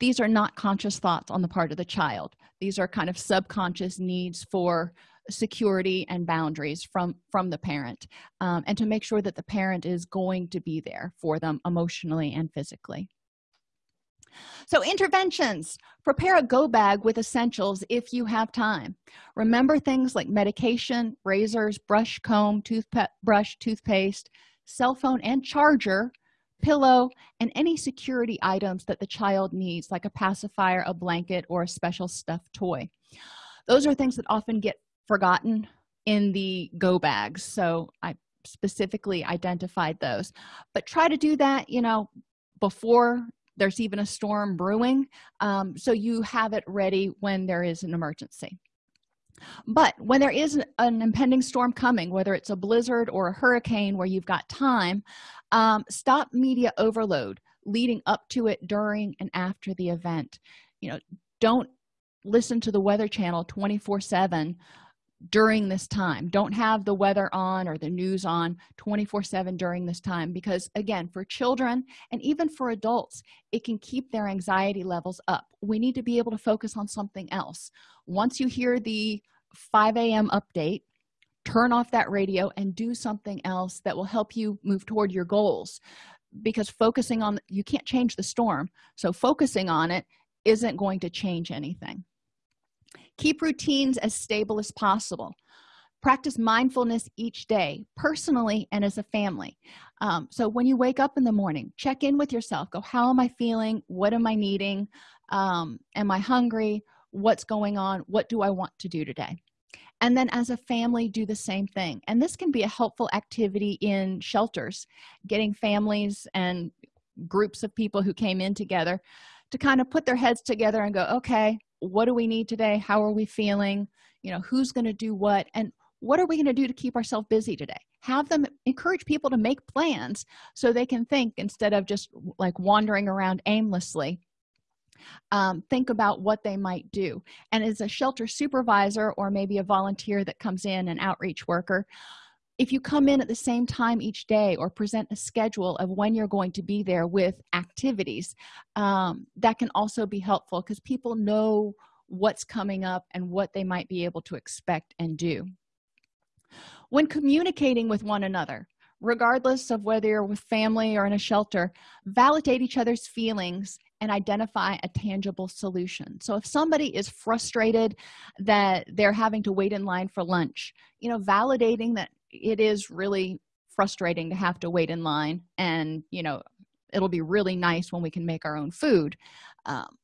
These are not conscious thoughts on the part of the child. These are kind of subconscious needs for security and boundaries from from the parent um, and to make sure that the parent is going to be there for them emotionally and physically. So interventions prepare a go bag with essentials if you have time. Remember things like medication razors brush comb toothbrush toothpaste cell phone and charger pillow and any security items that the child needs like a pacifier a blanket or a special stuffed toy. Those are things that often get forgotten in the go bags. So i specifically identified those. But try to do that you know before there's even a storm brewing um, so you have it ready when there is an emergency. But when there is an impending storm coming whether it's a blizzard or a hurricane where you've got time um, stop media overload leading up to it during and after the event. You know don't listen to the weather channel 24 7 during this time. Don't have the weather on or the news on 24 7 during this time because again for children and even for adults it can keep their anxiety levels up. We need to be able to focus on something else. Once you hear the 5 a.m update turn off that radio and do something else that will help you move toward your goals because focusing on you can't change the storm. So focusing on it isn't going to change anything keep routines as stable as possible. Practice mindfulness each day personally and as a family. Um, so when you wake up in the morning check in with yourself. Go how am i feeling? What am i needing? Um, am i hungry? What's going on? What do i want to do today? And then as a family do the same thing. And this can be a helpful activity in shelters getting families and groups of people who came in together to kind of put their heads together and go okay what do we need today? How are we feeling? You know who's going to do what? And what are we going to do to keep ourselves busy today? Have them encourage people to make plans so they can think instead of just like wandering around aimlessly. Um, think about what they might do. And as a shelter supervisor or maybe a volunteer that comes in an outreach worker if you come in at the same time each day or present a schedule of when you're going to be there with activities um, that can also be helpful because people know what's coming up and what they might be able to expect and do. When communicating with one another regardless of whether you're with family or in a shelter validate each other's feelings and identify a tangible solution. So if somebody is frustrated that they're having to wait in line for lunch you know validating that it is really frustrating to have to wait in line and you know it'll be really nice when we can make our own food um,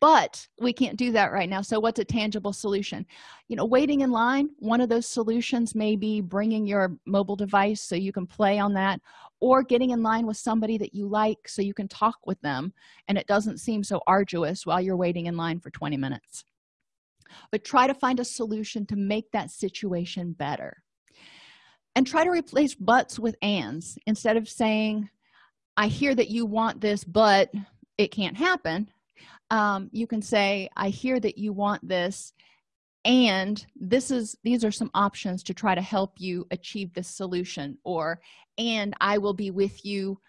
but we can't do that right now. So what's a tangible solution? You know waiting in line one of those solutions may be bringing your mobile device so you can play on that or getting in line with somebody that you like so you can talk with them and it doesn't seem so arduous while you're waiting in line for 20 minutes. But try to find a solution to make that situation better and try to replace buts with ands instead of saying i hear that you want this but it can't happen. Um, you can say i hear that you want this and this is these are some options to try to help you achieve this solution or and i will be with you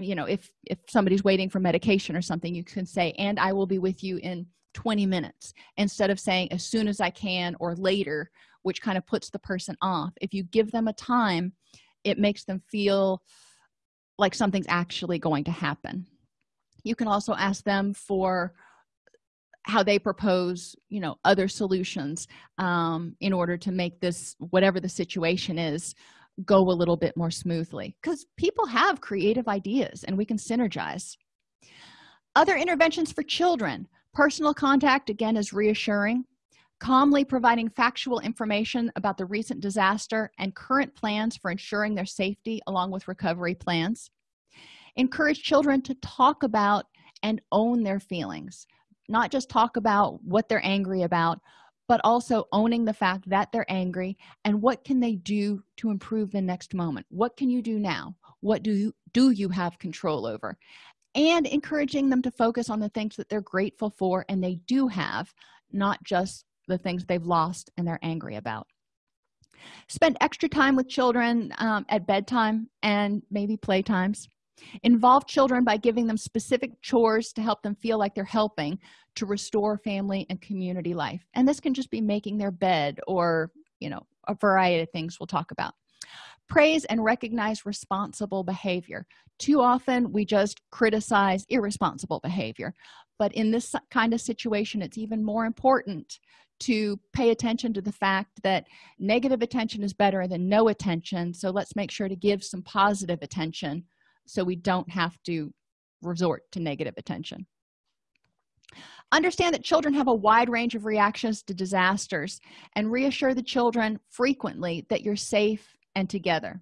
you know if if somebody's waiting for medication or something you can say and i will be with you in 20 minutes instead of saying as soon as i can or later which kind of puts the person off. If you give them a time it makes them feel like something's actually going to happen. You can also ask them for how they propose you know other solutions um, in order to make this whatever the situation is go a little bit more smoothly. Because people have creative ideas and we can synergize. Other interventions for children. Personal contact again is reassuring calmly providing factual information about the recent disaster and current plans for ensuring their safety along with recovery plans. Encourage children to talk about and own their feelings not just talk about what they're angry about but also owning the fact that they're angry and what can they do to improve the next moment. What can you do now? What do you do you have control over? And encouraging them to focus on the things that they're grateful for and they do have not just the things they've lost and they're angry about. Spend extra time with children um, at bedtime and maybe playtimes. Involve children by giving them specific chores to help them feel like they're helping to restore family and community life. And this can just be making their bed or you know a variety of things we'll talk about. Praise and recognize responsible behavior. Too often we just criticize irresponsible behavior. But in this kind of situation it's even more important to pay attention to the fact that negative attention is better than no attention. So let's make sure to give some positive attention so we don't have to resort to negative attention. Understand that children have a wide range of reactions to disasters and reassure the children frequently that you're safe and together.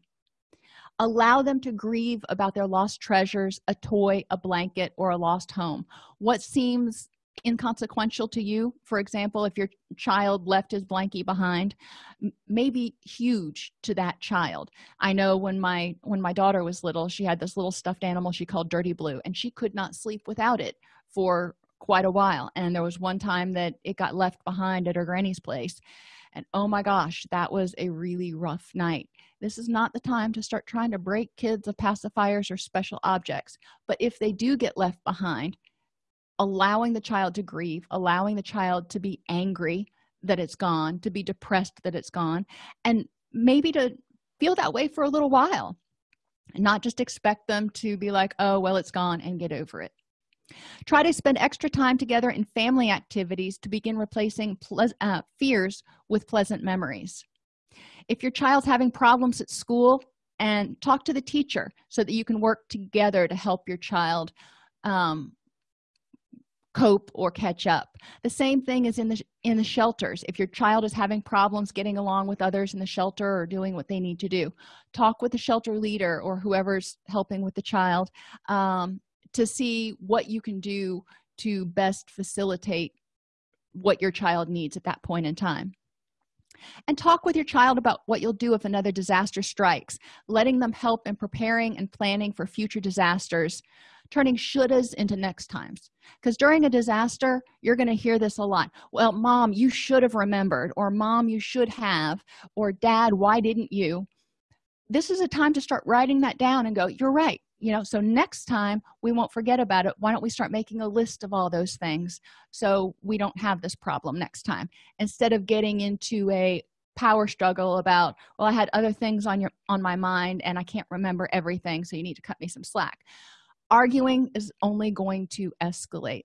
Allow them to grieve about their lost treasures a toy a blanket or a lost home. What seems inconsequential to you. For example if your child left his blankie behind may be huge to that child. I know when my when my daughter was little she had this little stuffed animal she called dirty blue and she could not sleep without it for quite a while. And there was one time that it got left behind at her granny's place and oh my gosh that was a really rough night. This is not the time to start trying to break kids of pacifiers or special objects but if they do get left behind allowing the child to grieve allowing the child to be angry that it's gone to be depressed that it's gone and maybe to feel that way for a little while. And not just expect them to be like oh well it's gone and get over it. Try to spend extra time together in family activities to begin replacing uh, fears with pleasant memories. If your child's having problems at school and talk to the teacher so that you can work together to help your child um, cope or catch up. The same thing is in the in the shelters. If your child is having problems getting along with others in the shelter or doing what they need to do talk with the shelter leader or whoever's helping with the child um, to see what you can do to best facilitate what your child needs at that point in time. And talk with your child about what you'll do if another disaster strikes letting them help in preparing and planning for future disasters turning shouldas into next times. Because during a disaster you're going to hear this a lot. Well mom you should have remembered or mom you should have or dad why didn't you? This is a time to start writing that down and go you're right. You know so next time we won't forget about it. Why don't we start making a list of all those things so we don't have this problem next time? Instead of getting into a power struggle about well i had other things on your on my mind and i can't remember everything so you need to cut me some slack arguing is only going to escalate.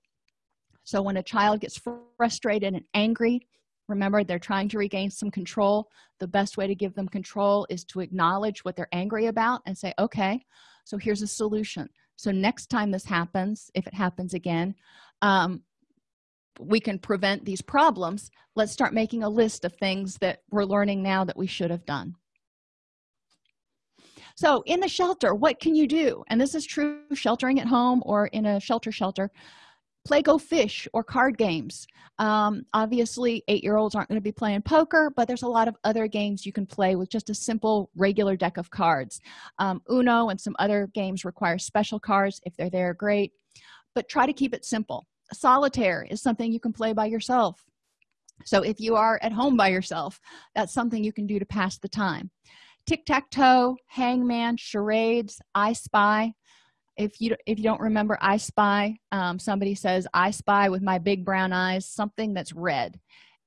So when a child gets frustrated and angry remember they're trying to regain some control. The best way to give them control is to acknowledge what they're angry about and say okay so here's a solution. So next time this happens if it happens again um, we can prevent these problems. Let's start making a list of things that we're learning now that we should have done so in the shelter what can you do? And this is true sheltering at home or in a shelter shelter. Play go fish or card games. Um, obviously eight-year-olds aren't going to be playing poker but there's a lot of other games you can play with just a simple regular deck of cards. Um, uno and some other games require special cards. If they're there great. But try to keep it simple. Solitaire is something you can play by yourself. So if you are at home by yourself that's something you can do to pass the time tic-tac-toe hangman charades i spy. If you if you don't remember i spy. Um, somebody says i spy with my big brown eyes something that's red.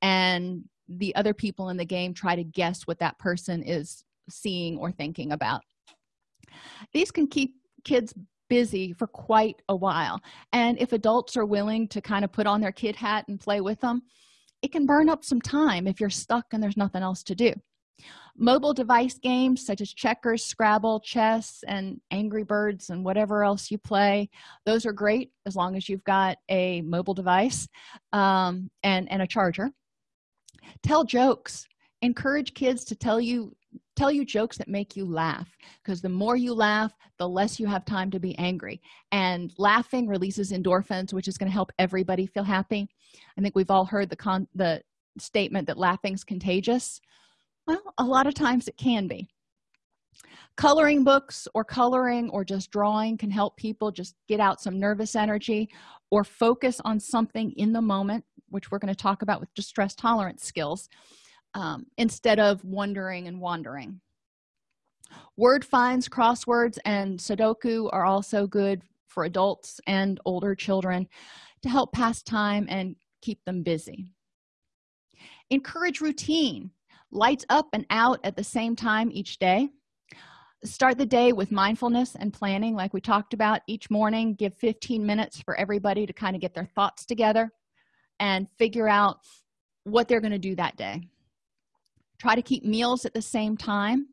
And the other people in the game try to guess what that person is seeing or thinking about. These can keep kids busy for quite a while. And if adults are willing to kind of put on their kid hat and play with them it can burn up some time if you're stuck and there's nothing else to do mobile device games such as checkers scrabble chess and angry birds and whatever else you play those are great as long as you've got a mobile device um, and and a charger. Tell jokes. Encourage kids to tell you tell you jokes that make you laugh because the more you laugh the less you have time to be angry. And laughing releases endorphins which is going to help everybody feel happy. I think we've all heard the con the statement that laughing's contagious well a lot of times it can be. Coloring books or coloring or just drawing can help people just get out some nervous energy or focus on something in the moment which we're going to talk about with distress tolerance skills um, instead of wondering and wandering. Word finds crosswords and sudoku are also good for adults and older children to help pass time and keep them busy. Encourage routine lights up and out at the same time each day. Start the day with mindfulness and planning like we talked about. Each morning give 15 minutes for everybody to kind of get their thoughts together and figure out what they're going to do that day. Try to keep meals at the same time.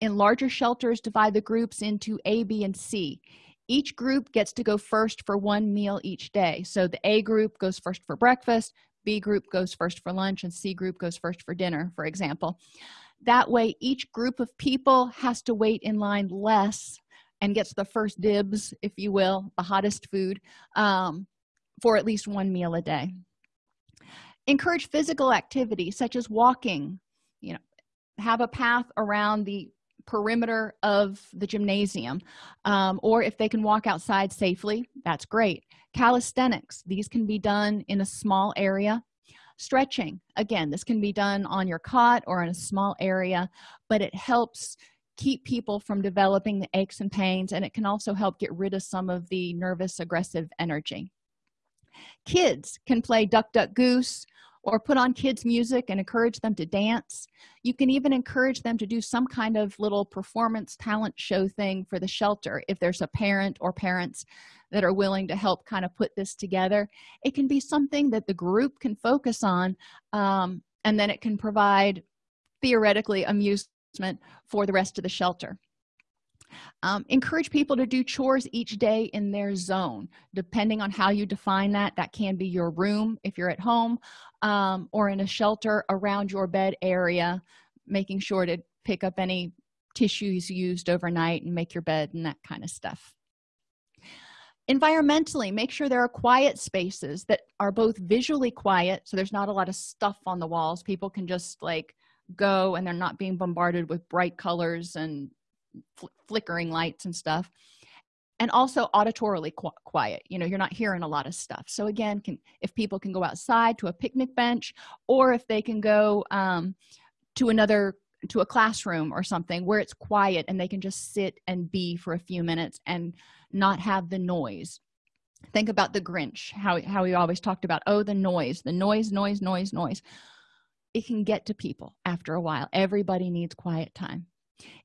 In larger shelters divide the groups into a b and c. Each group gets to go first for one meal each day. So the a group goes first for breakfast b group goes first for lunch and c group goes first for dinner for example. That way each group of people has to wait in line less and gets the first dibs if you will the hottest food um, for at least one meal a day. Encourage physical activity such as walking. You know have a path around the perimeter of the gymnasium um, or if they can walk outside safely that's great. Calisthenics these can be done in a small area. Stretching again this can be done on your cot or in a small area but it helps keep people from developing the aches and pains and it can also help get rid of some of the nervous aggressive energy. Kids can play duck duck goose or put on kids music and encourage them to dance. You can even encourage them to do some kind of little performance talent show thing for the shelter if there's a parent or parents that are willing to help kind of put this together. It can be something that the group can focus on um, and then it can provide theoretically amusement for the rest of the shelter um, encourage people to do chores each day in their zone. Depending on how you define that that can be your room if you're at home um, or in a shelter around your bed area making sure to pick up any tissues used overnight and make your bed and that kind of stuff. Environmentally make sure there are quiet spaces that are both visually quiet so there's not a lot of stuff on the walls. People can just like go and they're not being bombarded with bright colors and fl flickering lights and stuff and also auditorily qu quiet you know you're not hearing a lot of stuff. So again can if people can go outside to a picnic bench or if they can go um, to another to a classroom or something where it's quiet and they can just sit and be for a few minutes and not have the noise. Think about the grinch how, how we always talked about oh the noise the noise noise noise noise. It can get to people after a while. Everybody needs quiet time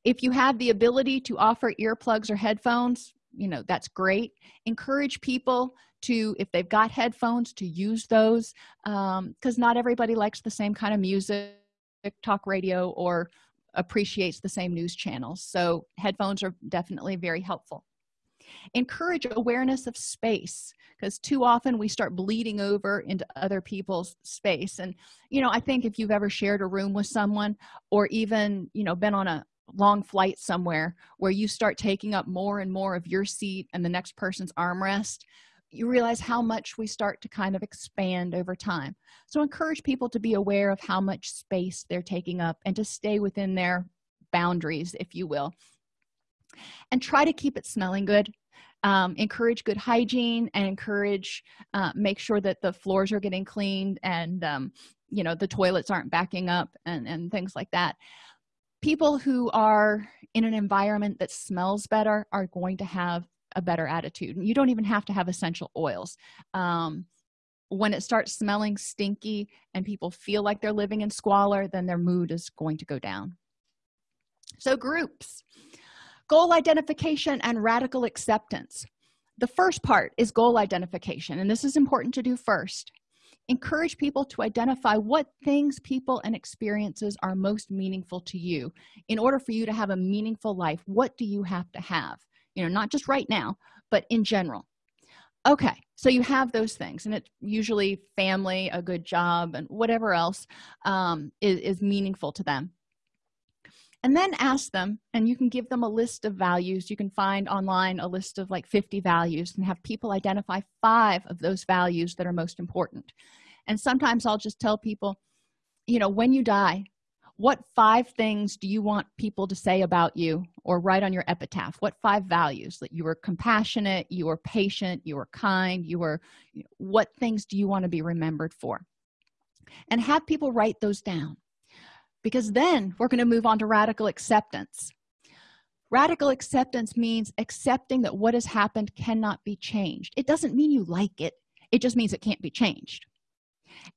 if you have the ability to offer earplugs or headphones you know that's great. Encourage people to if they've got headphones to use those because um, not everybody likes the same kind of music talk radio or appreciates the same news channels. So headphones are definitely very helpful. Encourage awareness of space because too often we start bleeding over into other people's space. And you know i think if you've ever shared a room with someone or even you know been on a long flight somewhere where you start taking up more and more of your seat and the next person's armrest you realize how much we start to kind of expand over time. So encourage people to be aware of how much space they're taking up and to stay within their boundaries if you will. And try to keep it smelling good. Um, encourage good hygiene and encourage uh, make sure that the floors are getting cleaned and um, you know the toilets aren't backing up and and things like that people who are in an environment that smells better are going to have a better attitude. And you don't even have to have essential oils. Um, when it starts smelling stinky and people feel like they're living in squalor then their mood is going to go down. So groups goal identification and radical acceptance. The first part is goal identification and this is important to do first encourage people to identify what things people and experiences are most meaningful to you. In order for you to have a meaningful life what do you have to have? You know not just right now but in general. Okay so you have those things and it's usually family a good job and whatever else um, is, is meaningful to them. And then ask them and you can give them a list of values. You can find online a list of like 50 values and have people identify five of those values that are most important and sometimes i'll just tell people you know when you die what five things do you want people to say about you or write on your epitaph? What five values? That you were compassionate you were patient you were kind you were what things do you want to be remembered for? And have people write those down. Because then we're going to move on to radical acceptance. Radical acceptance means accepting that what has happened cannot be changed. It doesn't mean you like it. It just means it can't be changed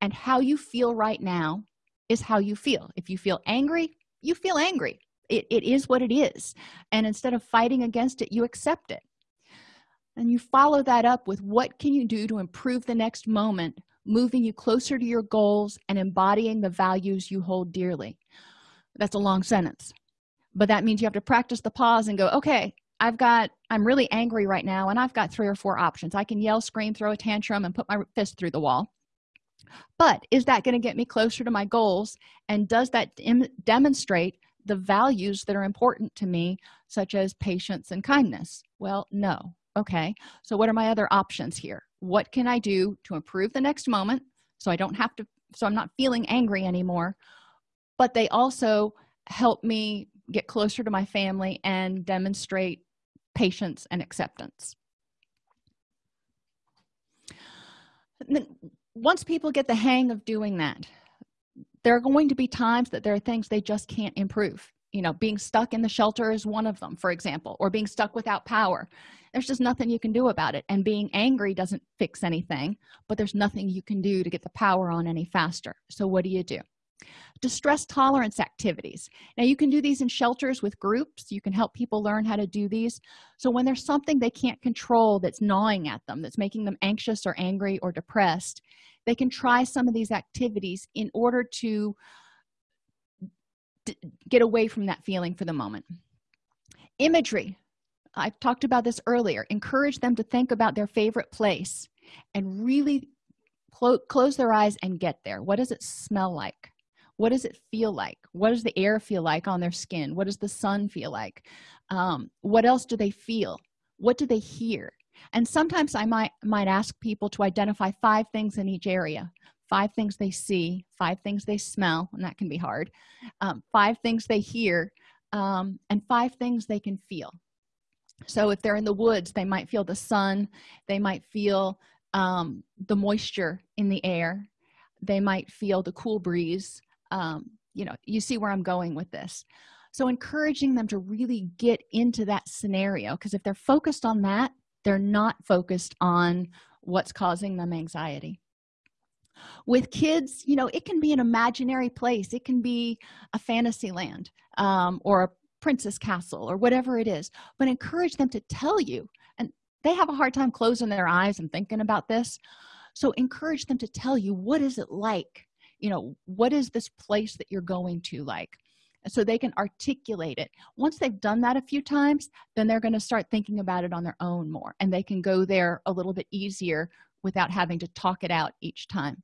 and how you feel right now is how you feel. If you feel angry you feel angry. It, it is what it is. And instead of fighting against it you accept it. And you follow that up with what can you do to improve the next moment moving you closer to your goals and embodying the values you hold dearly. That's a long sentence but that means you have to practice the pause and go okay i've got i'm really angry right now and i've got three or four options. I can yell scream throw a tantrum and put my fist through the wall but is that going to get me closer to my goals? And does that demonstrate the values that are important to me such as patience and kindness? Well no. Okay so what are my other options here? What can i do to improve the next moment so i don't have to so i'm not feeling angry anymore? But they also help me get closer to my family and demonstrate patience and acceptance once people get the hang of doing that there are going to be times that there are things they just can't improve. You know being stuck in the shelter is one of them for example or being stuck without power. There's just nothing you can do about it and being angry doesn't fix anything but there's nothing you can do to get the power on any faster. So what do you do? Distress tolerance activities. Now you can do these in shelters with groups. You can help people learn how to do these. So when there's something they can't control that's gnawing at them that's making them anxious or angry or depressed they can try some of these activities in order to get away from that feeling for the moment. Imagery. I talked about this earlier. Encourage them to think about their favorite place and really clo close their eyes and get there. What does it smell like? What does it feel like? What does the air feel like on their skin? What does the sun feel like? Um, what else do they feel? What do they hear and sometimes i might might ask people to identify five things in each area. Five things they see five things they smell and that can be hard. Um, five things they hear um, and five things they can feel. So if they're in the woods they might feel the sun they might feel um, the moisture in the air they might feel the cool breeze um, you know you see where i'm going with this. So encouraging them to really get into that scenario because if they're focused on that they're not focused on what's causing them anxiety. With kids you know it can be an imaginary place. It can be a fantasy land um, or a princess castle or whatever it is. But encourage them to tell you and they have a hard time closing their eyes and thinking about this. So encourage them to tell you what is it like? You know what is this place that you're going to like so they can articulate it. Once they've done that a few times then they're going to start thinking about it on their own more and they can go there a little bit easier without having to talk it out each time.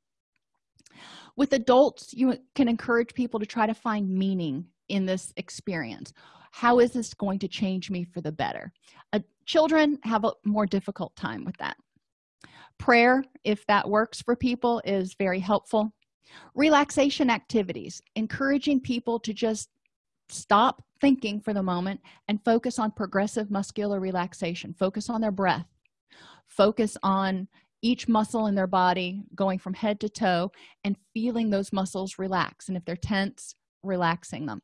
With adults you can encourage people to try to find meaning in this experience. How is this going to change me for the better? Uh, children have a more difficult time with that. Prayer if that works for people is very helpful relaxation activities encouraging people to just stop thinking for the moment and focus on progressive muscular relaxation. Focus on their breath. Focus on each muscle in their body going from head to toe and feeling those muscles relax. And if they're tense relaxing them.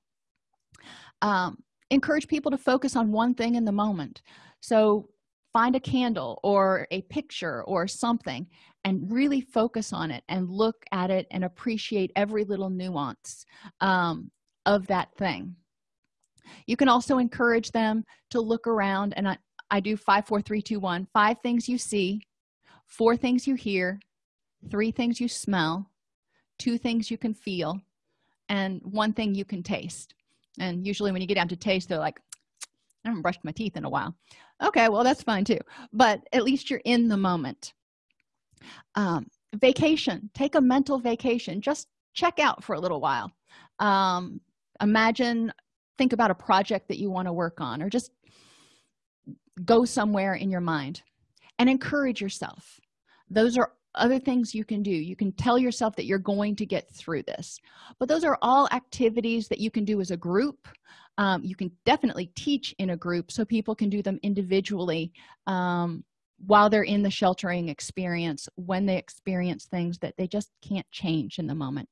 Um, encourage people to focus on one thing in the moment. So find a candle or a picture or something and really focus on it and look at it and appreciate every little nuance um, of that thing. You can also encourage them to look around and i, I do five four three two one five things you see four things you hear three things you smell two things you can feel and one thing you can taste. And usually when you get down to taste they're like i haven't brushed my teeth in a while okay well that's fine too. But at least you're in the moment. Um, vacation. Take a mental vacation. Just check out for a little while. Um, imagine think about a project that you want to work on or just go somewhere in your mind and encourage yourself. Those are other things you can do. You can tell yourself that you're going to get through this. But those are all activities that you can do as a group um, you can definitely teach in a group so people can do them individually um, while they're in the sheltering experience when they experience things that they just can't change in the moment.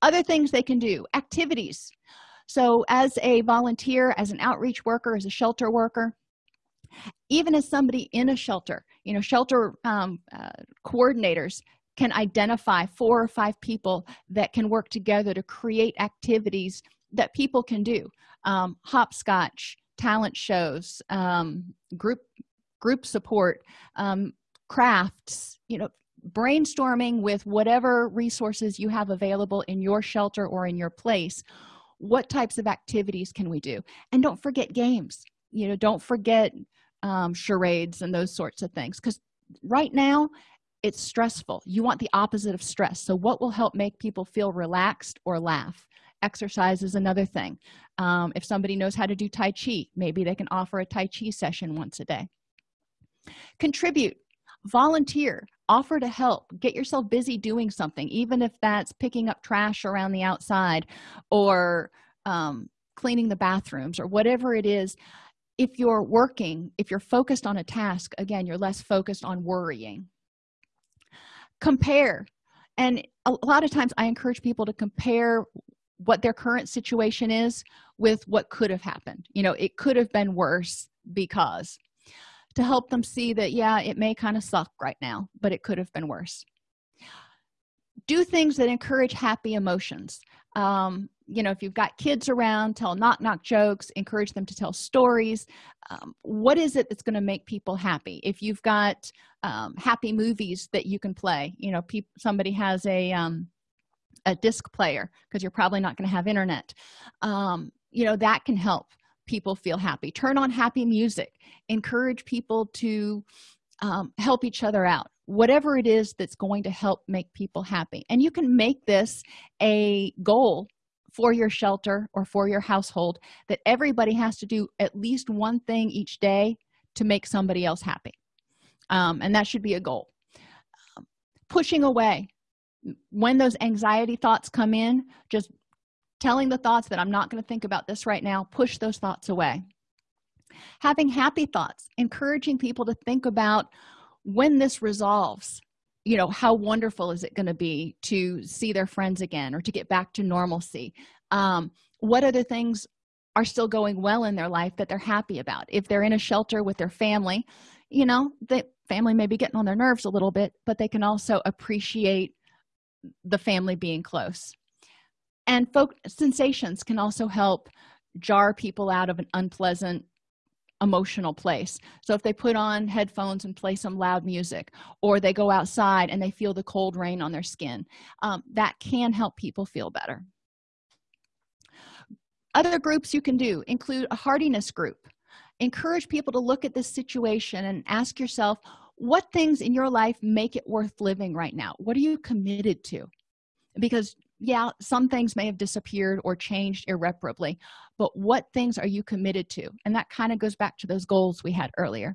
Other things they can do activities. So as a volunteer as an outreach worker as a shelter worker even as somebody in a shelter you know shelter um, uh, coordinators can identify four or five people that can work together to create activities that people can do. Um, hopscotch talent shows um, group group support um, crafts you know brainstorming with whatever resources you have available in your shelter or in your place what types of activities can we do? And don't forget games. You know don't forget um, charades and those sorts of things because right now it's stressful. You want the opposite of stress. So what will help make people feel relaxed or laugh exercise is another thing. Um, if somebody knows how to do tai chi maybe they can offer a tai chi session once a day. Contribute. Volunteer. Offer to help. Get yourself busy doing something even if that's picking up trash around the outside or um, cleaning the bathrooms or whatever it is. If you're working if you're focused on a task again you're less focused on worrying. Compare. And a lot of times i encourage people to compare what their current situation is with what could have happened. You know it could have been worse because to help them see that yeah it may kind of suck right now but it could have been worse. Do things that encourage happy emotions. Um, you know if you've got kids around tell knock knock jokes encourage them to tell stories. Um, what is it that's going to make people happy? If you've got um, happy movies that you can play you know somebody has a um, a disc player because you're probably not going to have internet. Um, you know that can help people feel happy. Turn on happy music. Encourage people to um, help each other out. Whatever it is that's going to help make people happy. And you can make this a goal for your shelter or for your household that everybody has to do at least one thing each day to make somebody else happy. Um, and that should be a goal. Um, pushing away when those anxiety thoughts come in just telling the thoughts that i'm not going to think about this right now push those thoughts away. Having happy thoughts encouraging people to think about when this resolves you know how wonderful is it going to be to see their friends again or to get back to normalcy. Um, what other things are still going well in their life that they're happy about? If they're in a shelter with their family you know the family may be getting on their nerves a little bit but they can also appreciate the family being close. And folk sensations can also help jar people out of an unpleasant emotional place. So if they put on headphones and play some loud music or they go outside and they feel the cold rain on their skin um, that can help people feel better. Other groups you can do include a hardiness group. Encourage people to look at this situation and ask yourself what things in your life make it worth living right now? What are you committed to? Because yeah some things may have disappeared or changed irreparably but what things are you committed to? And that kind of goes back to those goals we had earlier.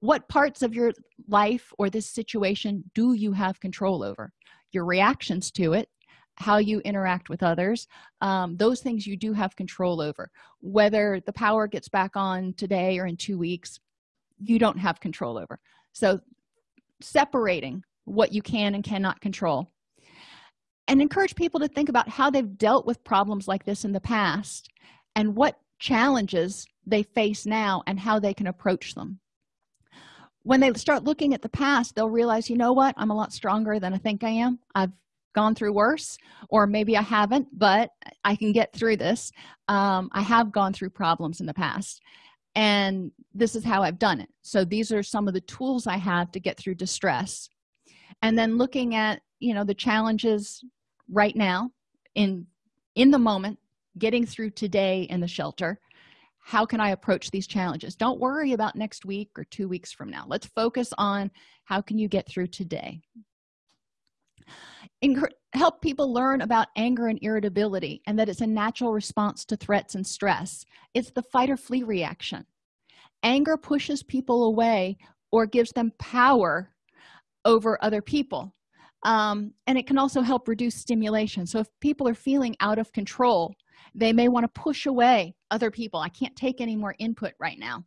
What parts of your life or this situation do you have control over? Your reactions to it how you interact with others um, those things you do have control over. Whether the power gets back on today or in two weeks you don't have control over so separating what you can and cannot control. And encourage people to think about how they've dealt with problems like this in the past and what challenges they face now and how they can approach them. When they start looking at the past they'll realize you know what? I'm a lot stronger than i think i am. I've gone through worse or maybe i haven't but i can get through this. Um, i have gone through problems in the past and this is how i've done it. So these are some of the tools i have to get through distress. And then looking at you know the challenges right now in in the moment getting through today in the shelter how can i approach these challenges? Don't worry about next week or two weeks from now. Let's focus on how can you get through today help people learn about anger and irritability and that it's a natural response to threats and stress. It's the fight or flee reaction. Anger pushes people away or gives them power over other people. Um, and it can also help reduce stimulation. So if people are feeling out of control they may want to push away other people. I can't take any more input right now.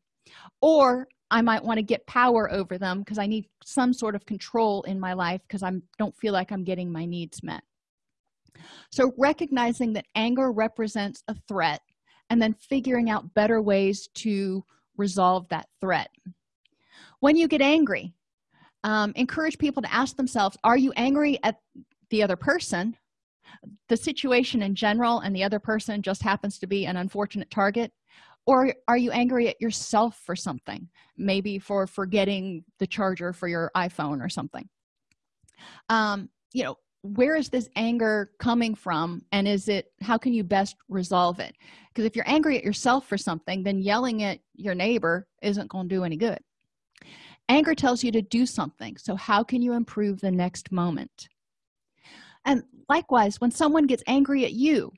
Or i might want to get power over them because i need some sort of control in my life because i don't feel like i'm getting my needs met. So recognizing that anger represents a threat and then figuring out better ways to resolve that threat. When you get angry um, encourage people to ask themselves are you angry at the other person? The situation in general and the other person just happens to be an unfortunate target or are you angry at yourself for something? Maybe for forgetting the charger for your iphone or something. Um you know where is this anger coming from and is it how can you best resolve it? Because if you're angry at yourself for something then yelling at your neighbor isn't going to do any good. Anger tells you to do something so how can you improve the next moment? And likewise when someone gets angry at you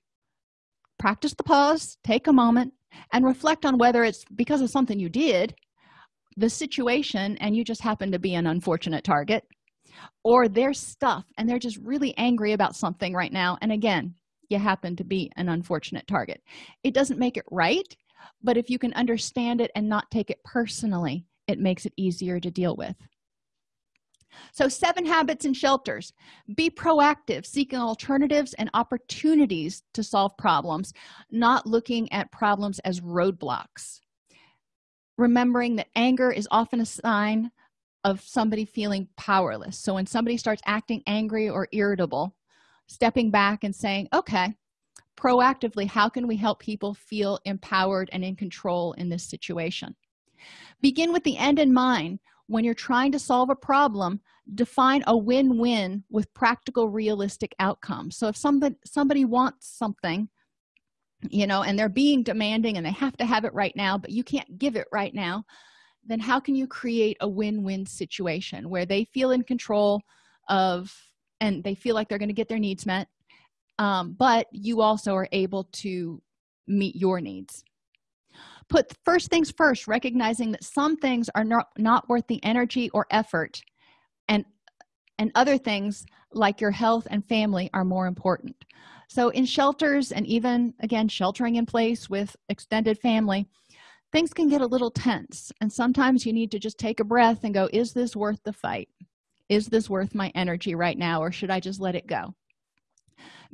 practice the pause take a moment and reflect on whether it's because of something you did the situation and you just happen to be an unfortunate target or their stuff and they're just really angry about something right now and again you happen to be an unfortunate target. It doesn't make it right but if you can understand it and not take it personally it makes it easier to deal with so seven habits and shelters. Be proactive seeking alternatives and opportunities to solve problems not looking at problems as roadblocks. Remembering that anger is often a sign of somebody feeling powerless. So when somebody starts acting angry or irritable stepping back and saying okay proactively how can we help people feel empowered and in control in this situation? Begin with the end in mind when you're trying to solve a problem define a win-win with practical realistic outcomes so if somebody somebody wants something you know and they're being demanding and they have to have it right now but you can't give it right now then how can you create a win-win situation where they feel in control of and they feel like they're going to get their needs met um, but you also are able to meet your needs put first things first recognizing that some things are not not worth the energy or effort and and other things like your health and family are more important. So in shelters and even again sheltering in place with extended family things can get a little tense and sometimes you need to just take a breath and go is this worth the fight? Is this worth my energy right now or should i just let it go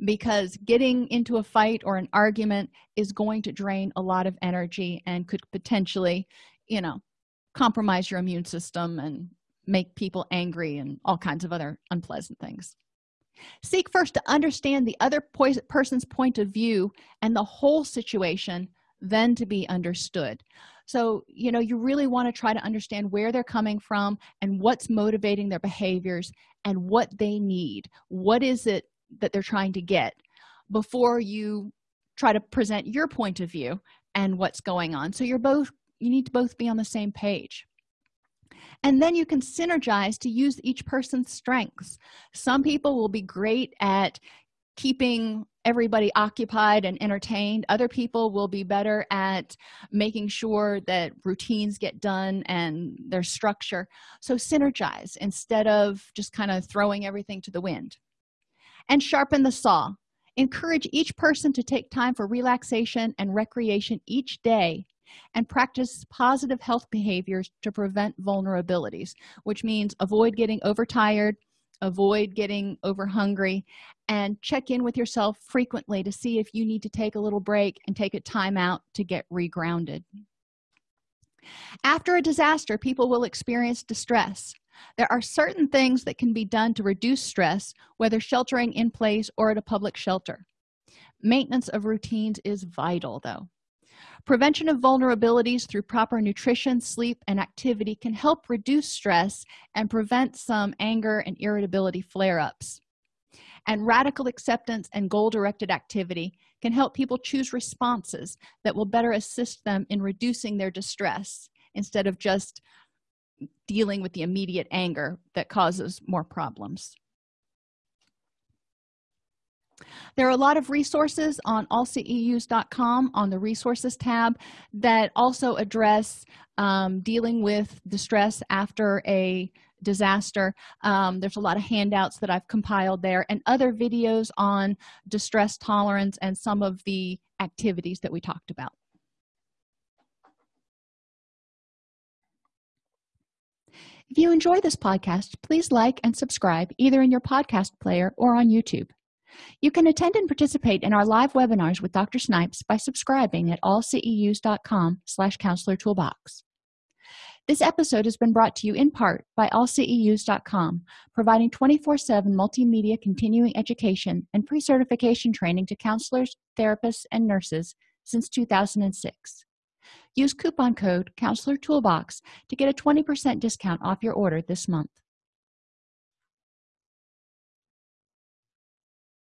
because getting into a fight or an argument is going to drain a lot of energy and could potentially you know compromise your immune system and make people angry and all kinds of other unpleasant things. Seek first to understand the other person's point of view and the whole situation then to be understood. So you know you really want to try to understand where they're coming from and what's motivating their behaviors and what they need. What is it that they're trying to get before you try to present your point of view and what's going on. So you're both you need to both be on the same page. And then you can synergize to use each person's strengths. Some people will be great at keeping everybody occupied and entertained. Other people will be better at making sure that routines get done and their structure. So synergize instead of just kind of throwing everything to the wind and sharpen the saw. Encourage each person to take time for relaxation and recreation each day and practice positive health behaviors to prevent vulnerabilities which means avoid getting overtired avoid getting over hungry and check in with yourself frequently to see if you need to take a little break and take a time out to get regrounded. After a disaster people will experience distress there are certain things that can be done to reduce stress whether sheltering in place or at a public shelter. Maintenance of routines is vital though. Prevention of vulnerabilities through proper nutrition sleep and activity can help reduce stress and prevent some anger and irritability flare-ups. And radical acceptance and goal-directed activity can help people choose responses that will better assist them in reducing their distress instead of just dealing with the immediate anger that causes more problems. There are a lot of resources on allceus.com on the resources tab that also address um, dealing with distress after a disaster. Um, there's a lot of handouts that i've compiled there and other videos on distress tolerance and some of the activities that we talked about if you enjoy this podcast please like and subscribe either in your podcast player or on youtube. You can attend and participate in our live webinars with dr snipes by subscribing at allceus.com slash counselor toolbox. This episode has been brought to you in part by allceus.com providing 24-7 multimedia continuing education and pre-certification training to counselors therapists and nurses since 2006 use coupon code counselor toolbox to get a 20% discount off your order this month